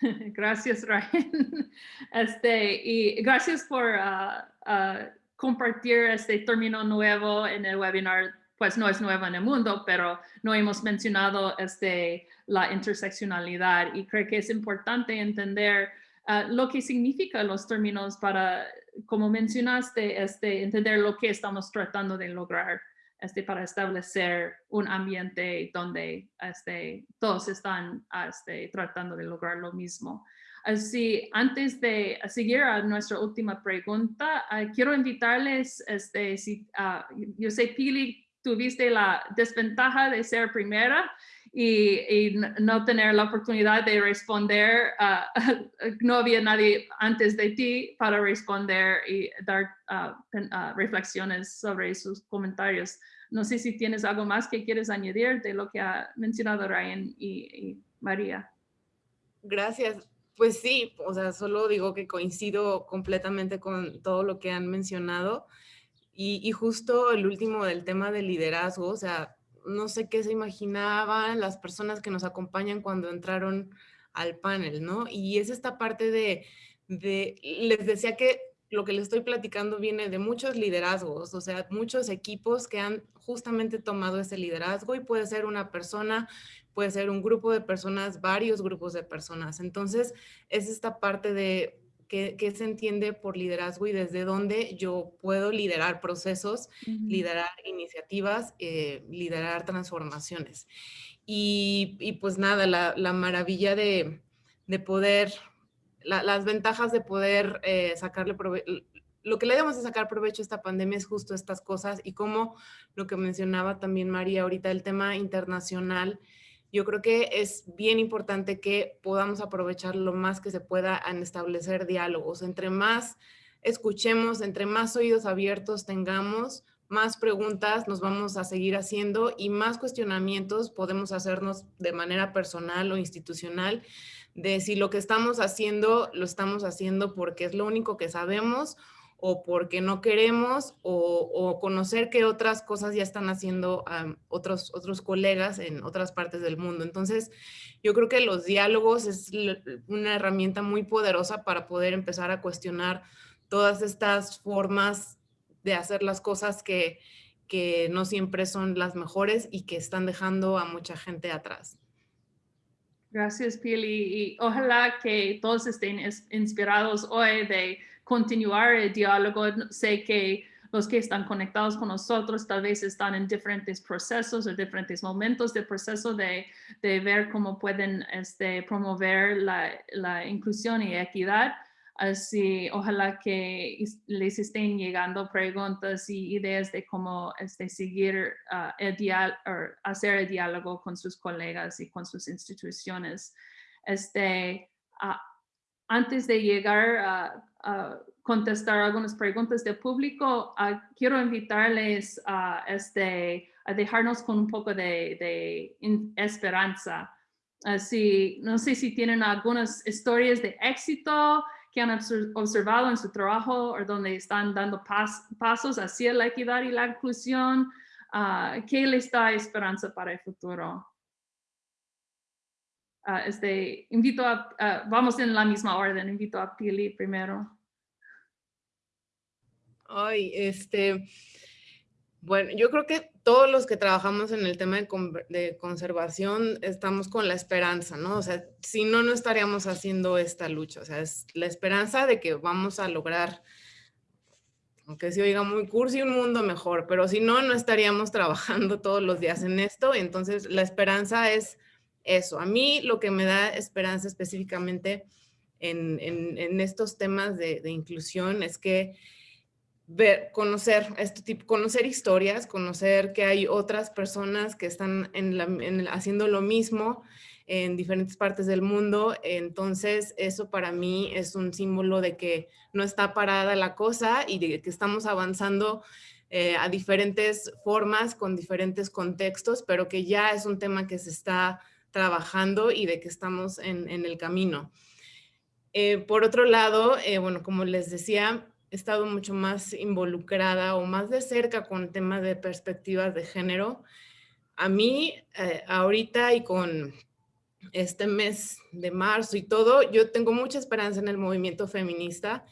Gracias, Ryan. Este, y gracias por ah, ah, compartir este término nuevo en el webinar. Pues no es nuevo en el mundo, pero no hemos mencionado este, la interseccionalidad y creo que es importante entender ah, lo que significan los términos para, como mencionaste, este, entender lo que estamos tratando de lograr este, para establecer un ambiente donde este, todos están este, tratando de lograr lo mismo. Así, antes de seguir a nuestra última pregunta, ah, quiero invitarles, este, si, uh, yo sé, Pili, tuviste la desventaja de ser primera y, no tener la oportunidad de responder. Uh, no había nadie antes de ti para responder y dar uh, reflexiones sobre sus comentarios. No sé si tienes algo más que quieres añadir de lo que ha mencionado Ryan y, María. Gracias. Pues sí, o sea, solo digo que coincido completamente con todo lo que han mencionado. Y, y, justo el último del tema del liderazgo, o sea, no sé qué se imaginaban las personas que nos acompañan cuando entraron al panel, ¿no? Y es esta parte de, de les decía que lo que les estoy platicando viene de muchos liderazgos, o sea, muchos equipos que han justamente tomado ese liderazgo y puede ser una persona, puede ser un grupo de personas, varios grupos de personas. Entonces, es esta parte de qué, se entiende por liderazgo y desde dónde yo puedo liderar procesos, liderar iniciativas, eh, liderar transformaciones. Y, pues nada, la, maravilla de, de poder las ventajas de poder eh, sacarle provecho, lo que le debemos de sacar provecho a esta pandemia es justo estas cosas y como lo que mencionaba también María ahorita, el tema internacional, yo creo que es bien importante que podamos aprovechar lo más que se pueda en establecer diálogos. Entre más escuchemos, entre más oídos abiertos tengamos, más preguntas nos vamos a seguir haciendo y más cuestionamientos podemos hacernos de manera personal o institucional de si lo que estamos haciendo lo estamos haciendo porque es lo único que sabemos o porque no queremos o, conocer que otras cosas ya están haciendo otros, otros colegas en otras partes del mundo. Entonces, yo creo que los diálogos es una herramienta muy poderosa para poder empezar a cuestionar todas estas formas de hacer las cosas que, que no siempre son las mejores y que están dejando a mucha gente atrás. Gracias, Pili. Y ojalá que todos estén inspirados hoy de continuar el diálogo. Sé que los que están conectados con nosotros tal vez están en diferentes procesos o diferentes momentos del proceso de, de ver cómo pueden este, promover la, la inclusión y equidad. Así, ojalá que les estén llegando preguntas y ideas de cómo este, seguir uh, el hacer el diálogo con sus colegas y con sus instituciones. Este, uh, antes de llegar a, contestar algunas preguntas del público, uh, quiero invitarles a, este, a dejarnos con un poco de, esperanza. Así, no sé si tienen algunas historias de éxito, que han observado en su trabajo o donde están dando pasos hacia la equidad y la inclusión, uh, ¿qué les da esperanza para el futuro? Uh, este, invito a, vamos en la misma orden, invito a Pili primero. Ay, este, bueno, yo creo que todos los que trabajamos en el tema de, conservación estamos con la esperanza, ¿no? O sea, si no, no estaríamos haciendo esta lucha. O sea, es la esperanza de que vamos a lograr aunque se oiga muy cursi, un mundo mejor, pero si no, no estaríamos trabajando todos los días en esto. Entonces, la esperanza es eso. A mí lo que me da esperanza específicamente en, estos temas de, inclusión es que ver, conocer este tipo, conocer historias, conocer que hay otras personas que están haciendo lo mismo en diferentes partes del mundo. Entonces, eso para mí es un símbolo de que no está parada la cosa y de que estamos avanzando eh, a diferentes formas, con diferentes contextos, pero que ya es un tema que se está trabajando y de que estamos en, el camino. Eh, por otro lado, eh, bueno, como les decía, he estado mucho más involucrada o más de cerca con temas de perspectivas de género. A mí, ahorita y con este mes de marzo y todo, yo tengo mucha esperanza en el movimiento feminista.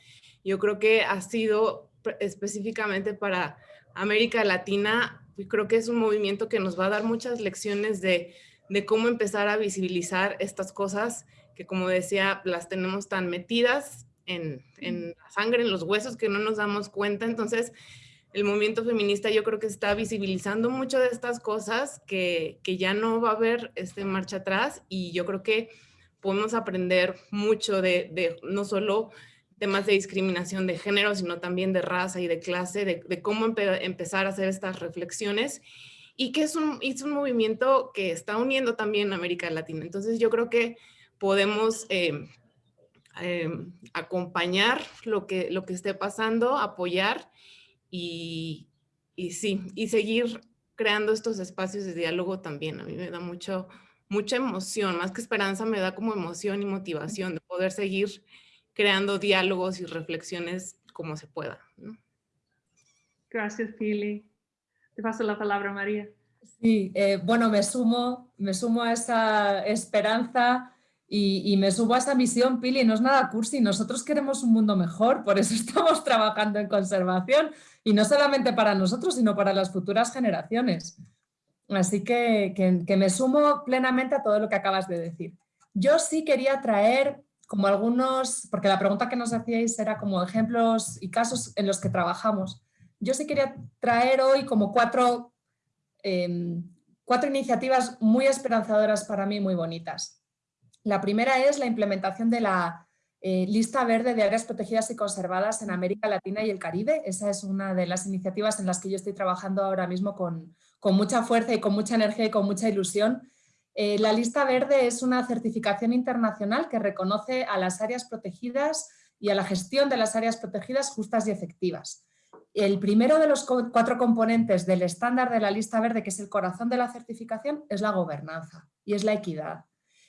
Yo creo que ha sido específicamente para América Latina, creo que es un movimiento que nos va a dar muchas lecciones de, de cómo empezar a visibilizar estas cosas que, como decía, las tenemos tan metidas en, en la sangre, en los huesos, que no nos damos cuenta. Entonces, el movimiento feminista yo creo que está visibilizando mucho de estas cosas que, que, ya no va a haber este marcha atrás. Y yo creo que podemos aprender mucho de, de no solo temas de discriminación de género, sino también de raza y de clase, de, de cómo empezar a hacer estas reflexiones y que es un, es un movimiento que está uniendo también a América Latina. Entonces yo creo que podemos eh, eh, acompañar lo que, lo que esté pasando, apoyar y, sí, y seguir creando estos espacios de diálogo también. A mí me da mucho, mucha emoción, más que esperanza, me da como emoción y motivación de poder seguir creando diálogos y reflexiones como se pueda. Gracias, Pili. Te paso la palabra, María. Sí, eh, bueno, me sumo, me sumo a esa esperanza y, me subo a esa misión, Pili, no es nada cursi, nosotros queremos un mundo mejor, por eso estamos trabajando en conservación y no solamente para nosotros, sino para las futuras generaciones. Así que, que, me sumo plenamente a todo lo que acabas de decir. Yo sí quería traer como algunos, porque la pregunta que nos hacíais era como ejemplos y casos en los que trabajamos. Yo sí quería traer hoy como cuatro, em, cuatro iniciativas muy esperanzadoras para mí, muy bonitas. La primera es la implementación de la eh, lista verde de áreas protegidas y conservadas en América Latina y el Caribe. Esa es una de las iniciativas en las que yo estoy trabajando ahora mismo con, mucha fuerza y con mucha energía y con mucha ilusión. Eh, la lista verde es una certificación internacional que reconoce a las áreas protegidas y a la gestión de las áreas protegidas justas y efectivas. El primero de los cuatro componentes del estándar de la lista verde, que es el corazón de la certificación, es la gobernanza y es la equidad.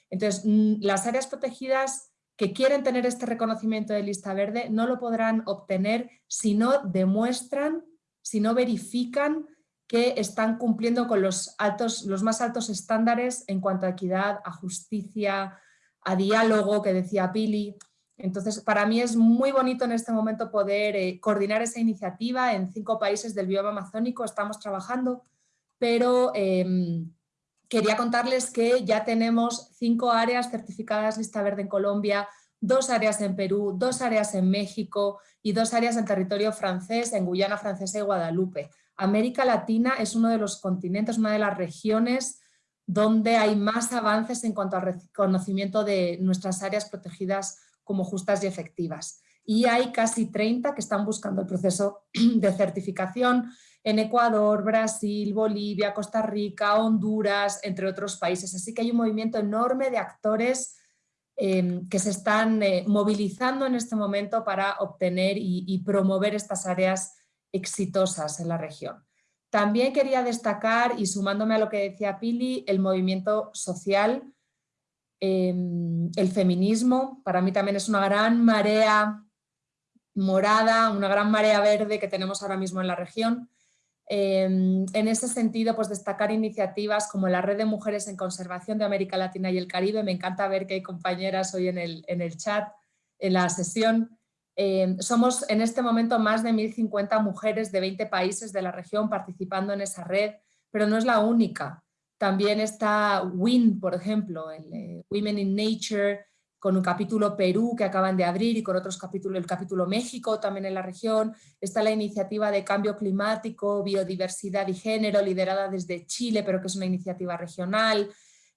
Entonces, mm, las áreas protegidas que quieren tener este reconocimiento de lista verde no lo podrán obtener si no demuestran, si no verifican que están cumpliendo con los, altos, los más altos estándares en cuanto a equidad, a justicia, a diálogo, que decía Pili. Entonces, para mí es muy bonito en este momento poder eh, coordinar esa iniciativa en cinco países del bioma amazónico, estamos trabajando, pero em, quería contarles que ya tenemos cinco áreas certificadas lista verde en Colombia, dos áreas en Perú, dos áreas en México y dos áreas en territorio francés, en Guyana Francesa y Guadalupe. América Latina es uno de los continentes, una de las regiones donde hay más avances en cuanto al reconocimiento de nuestras áreas protegidas como justas y efectivas. Y hay casi 30 que están buscando el proceso de certificación en Ecuador, Brasil, Bolivia, Costa Rica, Honduras, entre otros países. Así que hay un movimiento enorme de actores em, que se están eh, movilizando en este momento para obtener y, promover estas áreas exitosas en la región. También quería destacar, y sumándome a lo que decía Pili, el movimiento social, em, el feminismo, para mí también es una gran marea morada, una gran marea verde que tenemos ahora mismo en la región. Em, en ese sentido, pues destacar iniciativas como la Red de Mujeres en Conservación de América Latina y el Caribe. Me encanta ver que hay compañeras hoy en el, en el chat, en la sesión. Em, somos en este momento más de 1.050 mujeres de 20 países de la región participando en esa red, pero no es la única. También está WIN, por ejemplo, el, eh, Women in Nature, con un capítulo Perú que acaban de abrir y con otros capítulos, el capítulo México también en la región. Está la iniciativa de cambio climático, biodiversidad y género, liderada desde Chile, pero que es una iniciativa regional.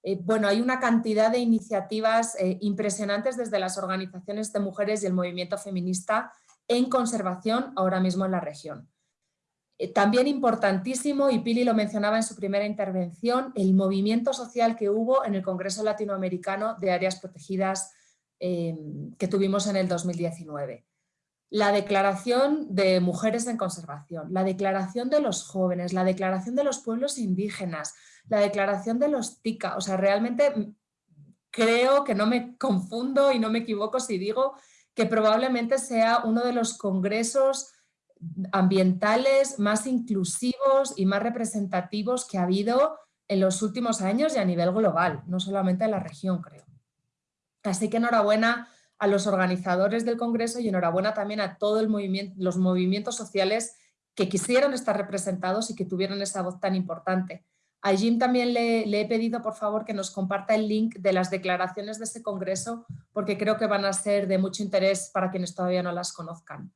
Eh, bueno, hay una cantidad de iniciativas eh, impresionantes desde las organizaciones de mujeres y el movimiento feminista en conservación ahora mismo en la región. Eh, también importantísimo, y Pili lo mencionaba en su primera intervención, el movimiento social que hubo en el Congreso Latinoamericano de Áreas Protegidas em, que tuvimos en el 2019. La declaración de mujeres en conservación, la declaración de los jóvenes, la declaración de los pueblos indígenas, la declaración de los TICA, o sea, realmente mm, creo que no me confundo y no me equivoco si digo que probablemente sea uno de los congresos ambientales más inclusivos y más representativos que ha habido en los últimos años y a nivel global, no solamente en la región, creo. Así que enhorabuena a los organizadores del Congreso y enhorabuena también a todos los movimientos sociales que quisieron estar representados y que tuvieron esa voz tan importante. A Jim también le, le, he pedido por favor que nos comparta el link de las declaraciones de ese congreso porque creo que van a ser de mucho interés para quienes todavía no las conozcan.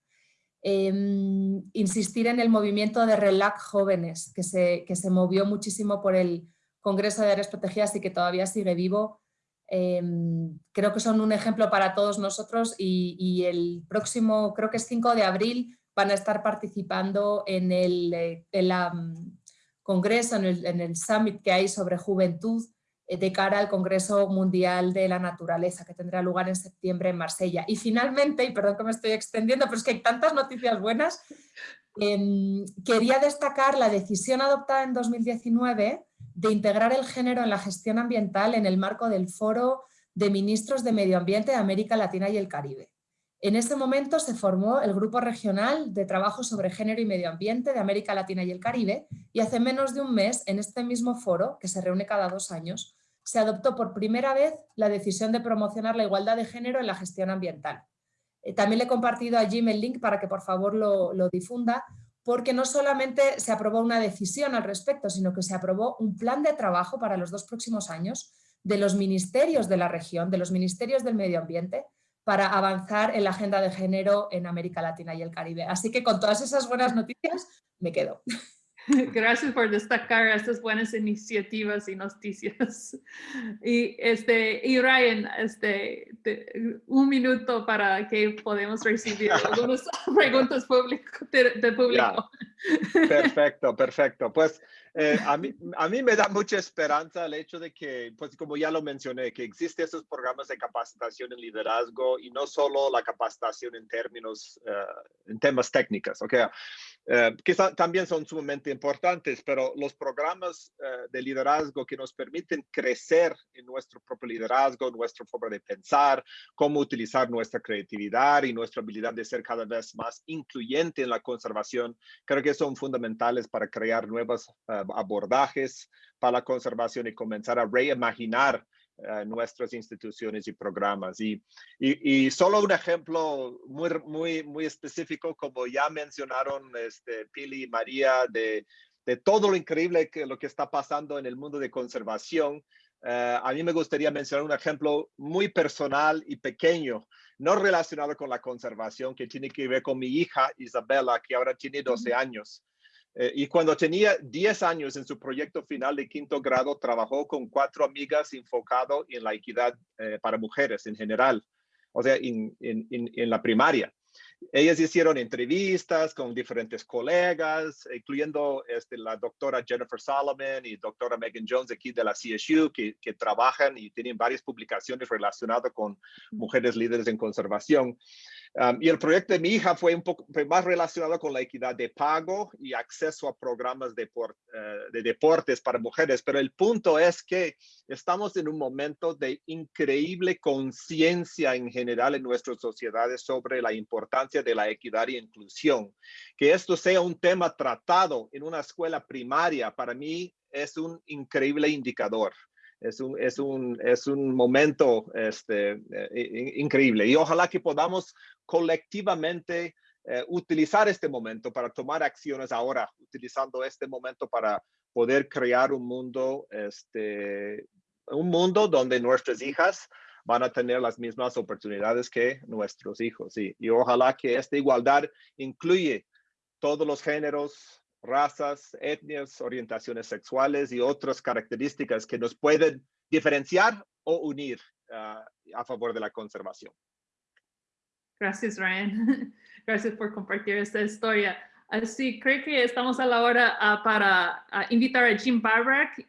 Em, insistir en el movimiento de RELAC Jóvenes, que se, que se movió muchísimo por el Congreso de Áreas Protegidas y que todavía sigue vivo. Em, creo que son un ejemplo para todos nosotros y, el próximo, creo que es 5 de abril, van a estar participando en el, eh, congreso, en el, en el summit que hay sobre juventud de cara al Congreso Mundial de la Naturaleza que tendrá lugar en septiembre en Marsella. Y finalmente, y perdón que me estoy extendiendo, pero es que hay tantas noticias buenas, em, quería destacar la decisión adoptada en 2019 de integrar el género en la gestión ambiental en el marco del Foro de Ministros de Medio Ambiente de América Latina y el Caribe. En ese momento se formó el Grupo Regional de Trabajo sobre Género y Medio Ambiente de América Latina y el Caribe y hace menos de un mes, en este mismo foro, que se reúne cada dos años, se adoptó por primera vez la decisión de promocionar la igualdad de género en la gestión ambiental. Eh, también le he compartido a Jim el link para que por favor lo, lo difunda, porque no solamente se aprobó una decisión al respecto, sino que se aprobó un plan de trabajo para los dos próximos años de los ministerios de la región, de los ministerios del medio ambiente, para avanzar en la agenda de género en América Latina y el Caribe. Así que con todas esas buenas noticias me quedo. Gracias por destacar estas buenas iniciativas y noticias. Y, este, y Ryan, este, un minuto para que podamos recibir algunas preguntas público, de, público. Perfecto, perfecto. Pues eh, a, mí, a mí me da mucha esperanza el hecho de que, pues como ya lo mencioné, que existen esos programas de capacitación en liderazgo y no solo la capacitación en términos, eh, en temas técnicos, ¿ok? Eh, que también son sumamente importantes, pero los programas de liderazgo que nos permiten crecer en nuestro propio liderazgo, nuestra forma de pensar, cómo utilizar nuestra creatividad y nuestra habilidad de ser cada vez más incluyente en la conservación, creo que son fundamentales para crear nuevas abordajes para la conservación y comenzar a reimaginar eh, nuestras instituciones y programas. Y, y, solo un ejemplo muy, muy, muy específico, como ya mencionaron este, Pili y María, de, de todo lo increíble que lo que está pasando en el mundo de conservación. Eh, a mí me gustaría mencionar un ejemplo muy personal y pequeño, no relacionado con la conservación, que tiene que ver con mi hija Isabela, que ahora tiene 12 años. Eh, y cuando tenía 10 años en su proyecto final de quinto grado, trabajó con cuatro amigas enfocado en la equidad eh, para mujeres en general, o sea, en, en, en, la primaria. Ellas hicieron entrevistas con diferentes colegas, incluyendo este, la doctora Jennifer Solomon y doctora Megan Jones aquí de la CSU, que, que trabajan y tienen varias publicaciones relacionadas con mujeres líderes en conservación y el proyecto de mi hija fue un poco más relacionado con la equidad de pago y acceso a programas de, eh, de deportes para mujeres, pero el punto es que estamos en un momento de increíble conciencia en general en nuestras sociedades sobre la importancia de la equidad y inclusión. Que esto sea un tema tratado en una escuela primaria, para mí es un increíble indicador es un, es un, es un momento este, eh, increíble y ojalá que podamos colectivamente eh, utilizar este momento para tomar acciones ahora, utilizando este momento para poder crear un mundo, este, un mundo donde nuestras hijas van a tener las mismas oportunidades que nuestros hijos. Y, y ojalá que esta igualdad incluye todos los géneros, razas, etnias, orientaciones sexuales y otras características que nos pueden diferenciar o unir ah, a favor de la conservación. Gracias, Ryan. Gracias por compartir esta historia. Así, creo que estamos a la hora ah, para ah, invitar a Jim Barrack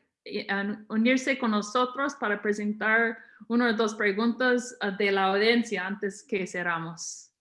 a unirse con nosotros para presentar una o dos preguntas de la audiencia antes que cerramos.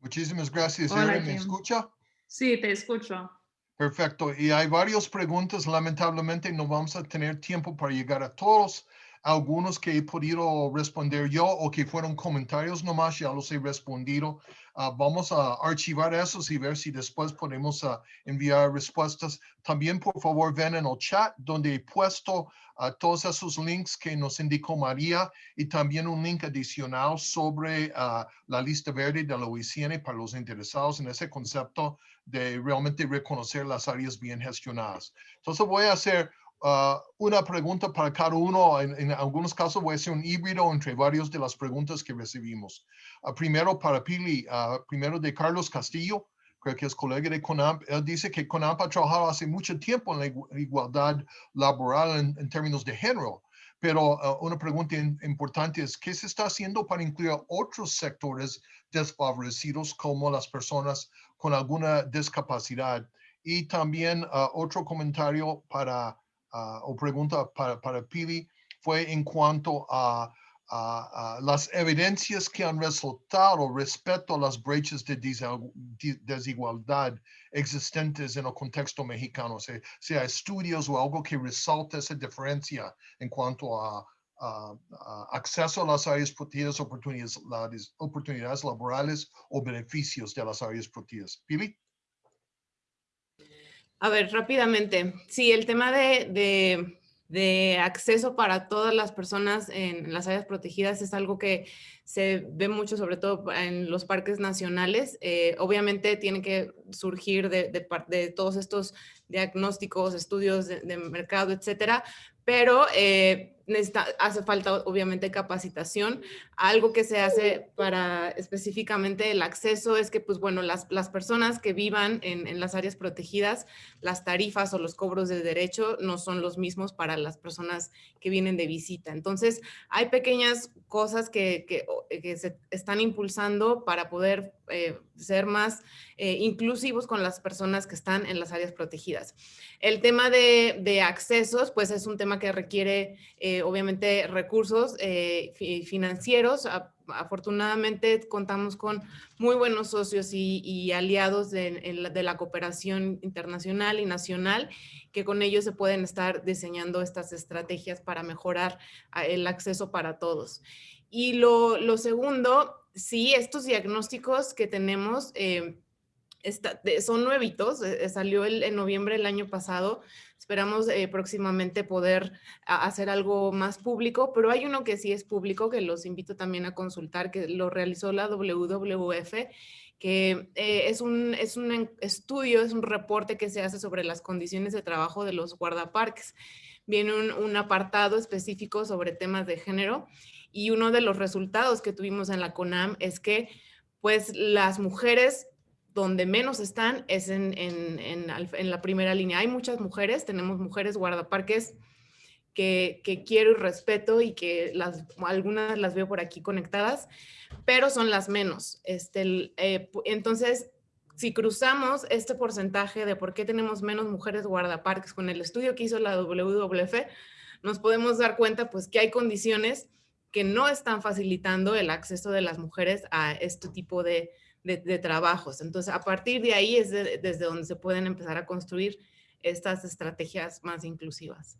Muchísimas gracias, Hola. ¿Me escucha? Sí, te escucho. Perfecto. Y hay varias preguntas. Lamentablemente no vamos a tener tiempo para llegar a todos. Algunos que he podido responder yo o que fueron comentarios nomás, ya los he respondido. Ah, vamos a archivar esos y ver si después podemos ah, enviar respuestas. También, por favor, ven en el chat donde he puesto ah, todos esos links que nos indicó María y también un link adicional sobre la lista verde de la OICN para los interesados en ese concepto de realmente reconocer las áreas bien gestionadas. Entonces voy a hacer ah, una pregunta para cada uno. En, en algunos casos voy a hacer un híbrido entre varias de las preguntas que recibimos. Ah, primero para Pili, ah, primero de Carlos Castillo, creo que es colega de CONAMP. Él dice que CONAMP ha trabajado hace mucho tiempo en la igu- igualdad laboral en, en términos de género. Pero una pregunta importante es, ¿qué se está haciendo para incluir otros sectores desfavorecidos como las personas con alguna discapacidad? Y también otro comentario para, ah, o pregunta para, para Pili fue en cuanto a, a- a las evidencias que han resultado respecto a las brechas de desigualdad existentes en el contexto mexicano, sea, sea estudios o algo que resalte esa diferencia en cuanto a, a- a acceso a las áreas protegidas, oportunidades, oportunidades laborales o beneficios de las áreas protegidas. Pili? A ver, rápidamente. Sí, el tema de, de- acceso para todas las personas en las áreas protegidas es algo que se ve mucho, sobre todo en los parques nacionales. Eh, obviamente tiene que surgir de, de todos estos diagnósticos, estudios de, de mercado, etcétera, pero eh, necesita- hace falta obviamente capacitación. Algo que se hace para específicamente el acceso es que, pues bueno, las, las personas que vivan en, en las áreas protegidas, las tarifas o los cobros de derecho no son los mismos para las personas que vienen de visita. Entonces, hay pequeñas cosas que, que, que se están impulsando para poder eh, ser más eh, inclusivos con las personas que están en las áreas protegidas. El tema de, de accesos, pues es un tema que requiere eh, obviamente recursos eh, fi- financieros. Afortunadamente contamos con muy buenos socios y, aliados de, la, cooperación internacional y nacional, que con ellos se pueden estar diseñando estas estrategias para mejorar ah, el acceso para todos. Y lo, segundo, sí, estos diagnósticos que tenemos eh, son nuevitos, eh, eh, salió el, en noviembre del año pasado. Esperamos eh, próximamente poder hacer algo más público, pero hay uno que sí es público, que los invito también a consultar, que lo realizó la WWF, que eh, es, un, es un estudio, es un reporte que se hace sobre las condiciones de trabajo de los guardaparques. Viene un, un apartado específico sobre temas de género y uno de los resultados que tuvimos en la CONAM es que pues las mujeres donde menos están es en, en- en en la primera línea. Hay muchas mujeres, tenemos mujeres guardaparques que, que quiero y respeto y que las, algunas las veo por aquí conectadas, pero son las menos. Este, eh, entonces, si cruzamos este porcentaje de por qué tenemos menos mujeres guardaparques con el estudio que hizo la WWF, nos podemos dar cuenta pues que hay condiciones que no están facilitando el acceso de las mujeres a este tipo de, de- de trabajos. Entonces, a partir de ahí es de- desde donde se pueden empezar a construir estas estrategias más inclusivas.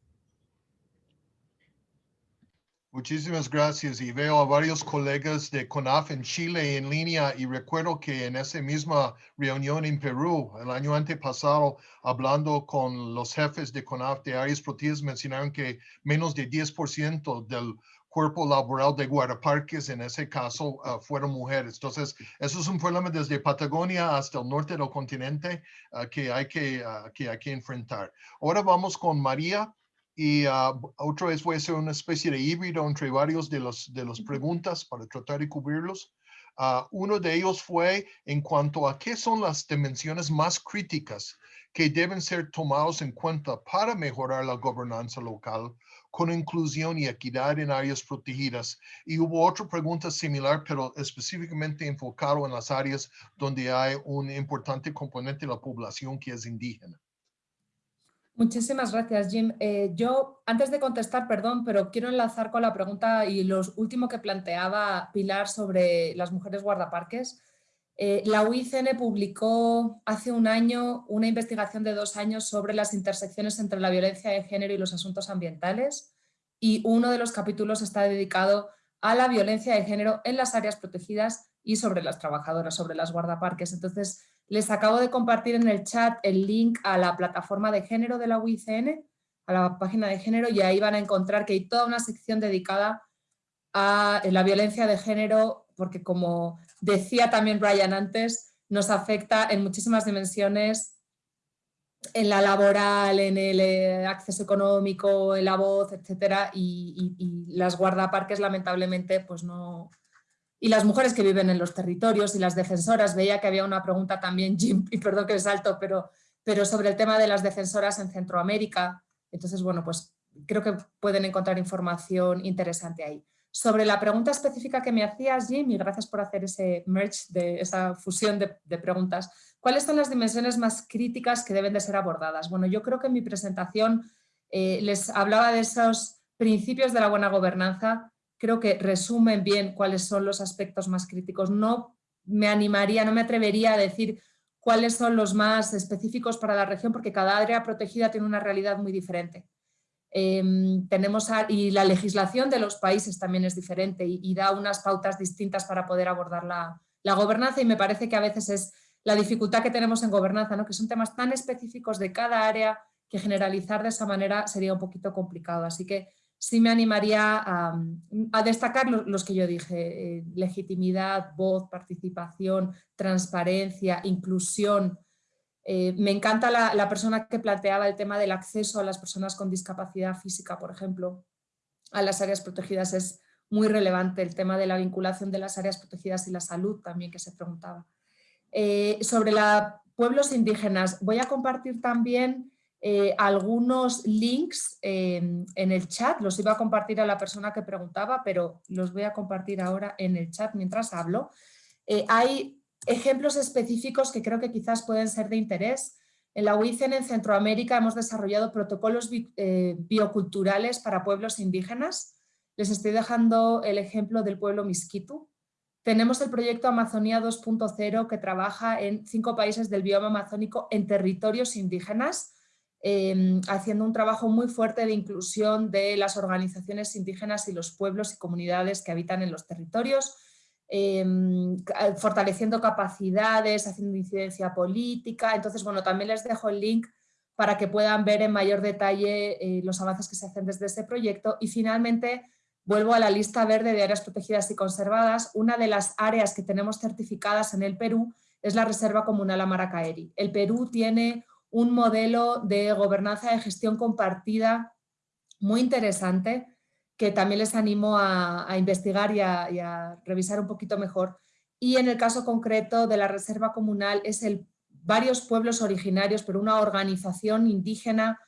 Muchísimas gracias y veo a varios colegas de CONAF en Chile en línea y recuerdo que en esa misma reunión en Perú el año antepasado hablando con los jefes de CONAF de áreas protegidas mencionaron que menos de 10% del cuerpo laboral de guardaparques en ese caso ah, fueron mujeres. Entonces, eso es un problema desde Patagonia hasta el norte del continente ah, que, hay que, ah, que hay que enfrentar. Ahora vamos con María y uh, otra vez voy a hacer una especie de híbrido entre varios de los de las preguntas para tratar de cubrirlos. Uh, uno de ellos fue en cuanto a qué son las dimensiones más críticas que deben ser tomados en cuenta para mejorar la gobernanza local con inclusión y equidad en áreas protegidas. Y hubo otra pregunta similar, pero específicamente enfocado en las áreas donde hay un importante componente de la población que es indígena. Muchísimas gracias, Jim. Eh, yo, antes de contestar, perdón, pero quiero enlazar con la pregunta y lo último que planteaba Pilar sobre las mujeres guardaparques. Eh, la UICN publicó hace un año una investigación de dos años sobre las intersecciones entre la violencia de género y los asuntos ambientales y uno de los capítulos está dedicado a la violencia de género en las áreas protegidas y sobre las trabajadoras, sobre las guardaparques. Entonces, les acabo de compartir en el chat el link a la plataforma de género de la UICN, a la página de género, y ahí van a encontrar que hay toda una sección dedicada a la violencia de género, porque como decía también Brian antes, nos afecta en muchísimas dimensiones, en la laboral, en el eh, acceso económico, en la voz, etcétera, y, las guardaparques lamentablemente pues no... Y las mujeres que viven en los territorios y las defensoras, veía que había una pregunta también, Jim, y perdón que salto, pero, pero sobre el tema de las defensoras en Centroamérica, entonces bueno, pues creo que pueden encontrar información interesante ahí. Sobre la pregunta específica que me hacías, Jim, y gracias por hacer ese merge, de esa fusión de, preguntas, ¿cuáles son las dimensiones más críticas que deben de ser abordadas? Bueno, yo creo que en mi presentación eh, les hablaba de esos principios de la buena gobernanza, creo que resumen bien cuáles son los aspectos más críticos. No me animaría, no me atrevería a decir cuáles son los más específicos para la región, porque cada área protegida tiene una realidad muy diferente. Em, tenemos y la legislación de los países también es diferente y, da unas pautas distintas para poder abordar la, gobernanza y me parece que a veces es la dificultad que tenemos en gobernanza, ¿no? que son temas tan específicos de cada área que generalizar de esa manera sería un poquito complicado. Así que sí me animaría a, destacar los, que yo dije, eh, legitimidad, voz, participación, transparencia, inclusión, eh, me encanta la, persona que planteaba el tema del acceso a las personas con discapacidad física, por ejemplo, a las áreas protegidas. Es muy relevante el tema de la vinculación de las áreas protegidas y la salud también que se preguntaba. Eh, sobre los pueblos indígenas, voy a compartir también eh, algunos links en el chat, los iba a compartir a la persona que preguntaba, pero los voy a compartir ahora en el chat mientras hablo. hay ejemplos específicos que creo que quizás pueden ser de interés. En la UICEN en Centroamérica hemos desarrollado protocolos eh, bioculturales para pueblos indígenas. Les estoy dejando el ejemplo del pueblo Misquitu. Tenemos el proyecto Amazonía 2.0 que trabaja en cinco países del bioma amazónico en territorios indígenas, em, haciendo un trabajo muy fuerte de inclusión de las organizaciones indígenas y los pueblos y comunidades que habitan en los territorios, Em, fortaleciendo capacidades, haciendo incidencia política. Entonces, bueno, también les dejo el link para que puedan ver en mayor detalle eh, los avances que se hacen desde este proyecto. Y finalmente, vuelvo a la lista verde de áreas protegidas y conservadas. Una de las áreas que tenemos certificadas en el Perú es la Reserva Comunal Amaracaeri. El Perú tiene un modelo de gobernanza de gestión compartida muy interesante que también les animo a, investigar y a, revisar un poquito mejor. Y en el caso concreto de la Reserva Comunal es el varios pueblos originarios, pero una organización indígena,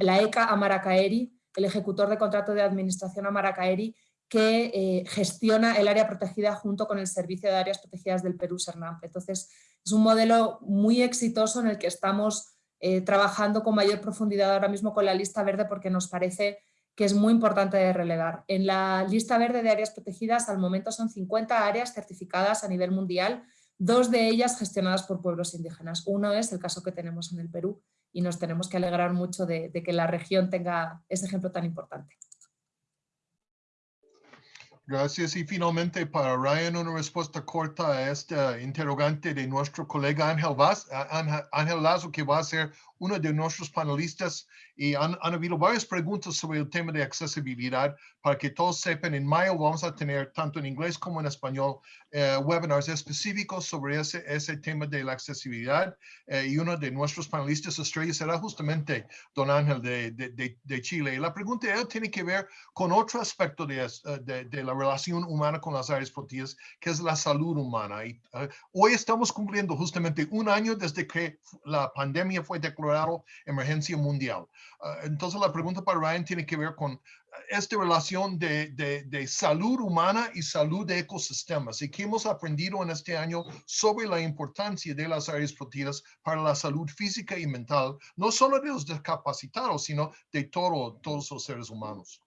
la ECA Amaracaeri, el ejecutor de contrato de administración Amaracaeri, que eh, gestiona el área protegida junto con el Servicio de Áreas Protegidas del Perú, SERNAMP. Entonces, es un modelo muy exitoso en el que estamos eh, trabajando con mayor profundidad ahora mismo con la lista verde porque nos parece que es muy importante de relevar. En la lista verde de áreas protegidas al momento son 50 áreas certificadas a nivel mundial, dos de ellas gestionadas por pueblos indígenas. Uno es el caso que tenemos en el Perú y nos tenemos que alegrar mucho de, que la región tenga ese ejemplo tan importante. Gracias. Y finalmente para Ryan una respuesta corta a esta interrogante de nuestro colega Ángel, Ángel, Lazo, que va a ser uno de nuestros panelistas y han, han, habido varias preguntas sobre el tema de accesibilidad para que todos sepan, en mayo vamos a tener tanto en inglés como en español eh, webinars específicos sobre ese, ese tema de la accesibilidad eh, y uno de nuestros panelistas estrellas será justamente Don Ángel de, de, de, Chile. Y la pregunta él tiene que ver con otro aspecto de, eh, de, de la relación humana con las áreas protegidas, que es la salud humana. Y, uh, hoy estamos cumpliendo justamente un año desde que la pandemia fue declarada emergencia mundial. Uh, entonces la pregunta para Ryan tiene que ver con esta relación de, de, de, salud humana y salud de ecosistemas y que hemos aprendido en este año sobre la importancia de las áreas protegidas para la salud física y mental, no solo de los discapacitados, sino de todo, todos los seres humanos.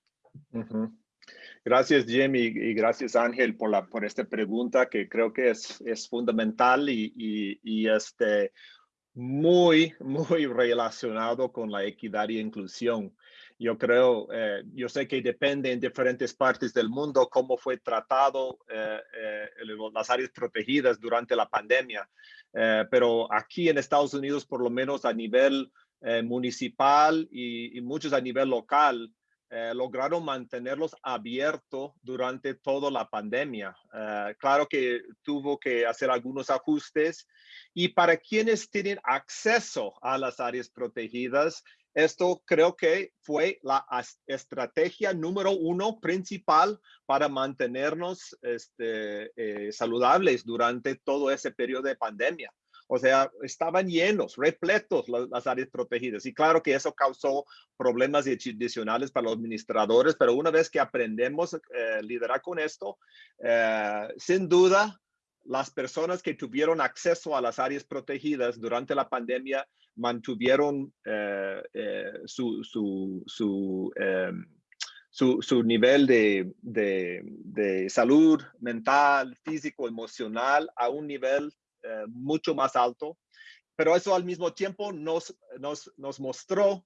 Gracias, Jim, y, y, gracias, Ángel, por, la, por esta pregunta que creo que es, es fundamental y, y, y este, muy, muy relacionado con la equidad y inclusión. Yo creo, eh, yo sé que depende en diferentes partes del mundo cómo fue tratado eh, eh, las áreas protegidas durante la pandemia, eh, pero aquí en Estados Unidos, por lo menos a nivel eh, municipal y, y, muchos a nivel local, eh, lograron mantenerlos abiertos durante toda la pandemia. Eh, claro que tuvo que hacer algunos ajustes y para quienes tienen acceso a las áreas protegidas, esto creo que fue la estrategia número uno principal para mantenernos este, eh, saludables durante todo ese periodo de pandemia. O sea, estaban llenos, repletos las, las, áreas protegidas. Y claro que eso causó problemas adicionales para los administradores, pero una vez que aprendemos a eh, liderar con esto, eh, sin duda, las personas que tuvieron acceso a las áreas protegidas durante la pandemia mantuvieron eh, eh su, su, su, em, su, su, nivel de, de, de salud mental, físico, emocional a un nivel eh, mucho más alto, pero eso al mismo tiempo nos, nos, nos mostró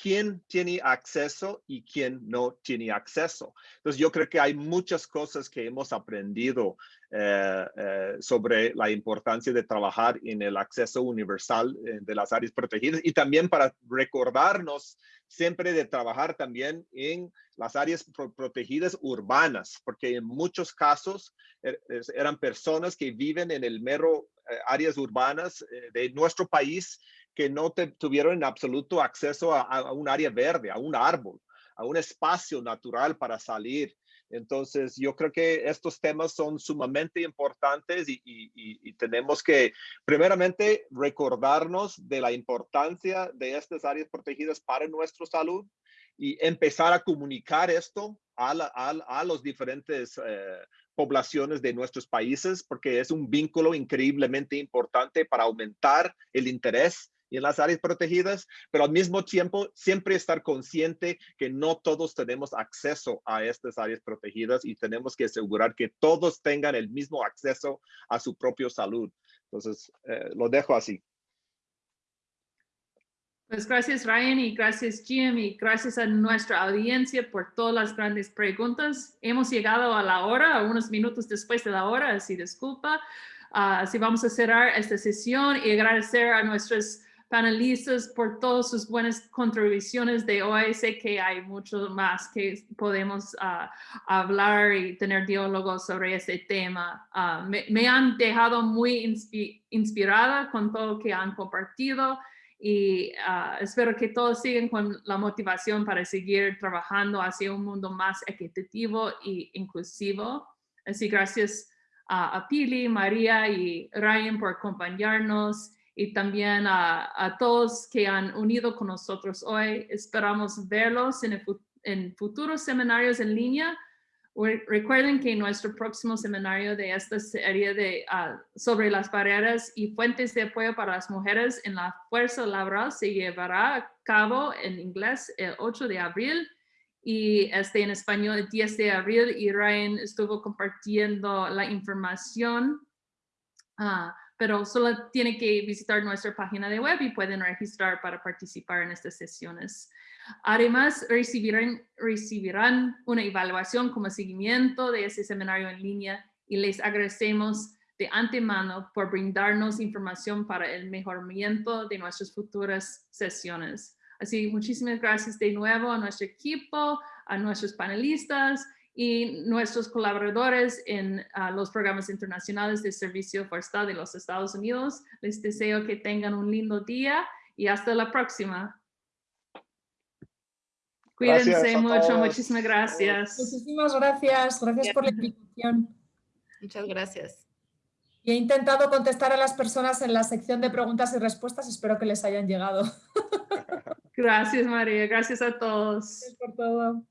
quién tiene acceso y quién no tiene acceso. Entonces yo creo que hay muchas cosas que hemos aprendido eh, eh, sobre la importancia de trabajar en el acceso universal eh, de las áreas protegidas y también para recordarnos siempre de trabajar también en las áreas pro protegidas urbanas, porque en muchos casos er eran personas que viven en el mero eh, áreas urbanas eh, de nuestro país que no te, tuvieron en absoluto acceso a, a, un área verde, a un árbol, a un espacio natural para salir. Entonces, yo creo que estos temas son sumamente importantes y, y, y, tenemos que, primeramente, recordarnos de la importancia de estas áreas protegidas para nuestra salud y empezar a comunicar esto a, la, a, a los diferentes eh, poblaciones de nuestros países, porque es un vínculo increíblemente importante para aumentar el interés en las áreas protegidas, pero al mismo tiempo siempre estar consciente que no todos tenemos acceso a estas áreas protegidas y tenemos que asegurar que todos tengan el mismo acceso a su propia salud. Entonces, eh, lo dejo así. Pues gracias Ryan y gracias Jim y gracias a nuestra audiencia por todas las grandes preguntas. Hemos llegado a la hora, unos minutos después de la hora, así disculpa. Uh, así vamos a cerrar esta sesión y agradecer a nuestros panelistas por todas sus buenas contribuciones de hoy. Sé que hay mucho más que podemos uh, hablar y tener diálogos sobre este tema. Uh, me, me, han dejado muy inspi inspirada con todo lo que han compartido y uh, espero que todos sigan con la motivación para seguir trabajando hacia un mundo más equitativo e inclusivo. Así gracias a Pili, María y Ryan por acompañarnos y también a, a, todos que han unido con nosotros hoy. Esperamos verlos en, en futuros seminarios en línea Recuerden que nuestro próximo seminario de esta serie de, uh, sobre las barreras y fuentes de apoyo para las mujeres en la fuerza laboral se llevará a cabo en inglés el 8 de abril y este en español el 10 de abril y Ryan estuvo compartiendo la información, uh, pero solo tiene que visitar nuestra página de web y pueden registrar para participar en estas sesiones. Además, recibirán, recibirán una evaluación como seguimiento de ese seminario en línea y les agradecemos de antemano por brindarnos información para el mejoramiento de nuestras futuras sesiones. Así, muchísimas gracias de nuevo a nuestro equipo, a nuestros panelistas y nuestros colaboradores en los programas internacionales de servicio forestal de los Estados Unidos. Les deseo que tengan un lindo día y hasta la próxima. Cuídense mucho, muchísimas gracias. Muchísimas gracias, gracias por la invitación. Muchas gracias. Y he intentado contestar a las personas en la sección de preguntas y respuestas, espero que les hayan llegado. Gracias María, gracias a todos. Gracias por todo.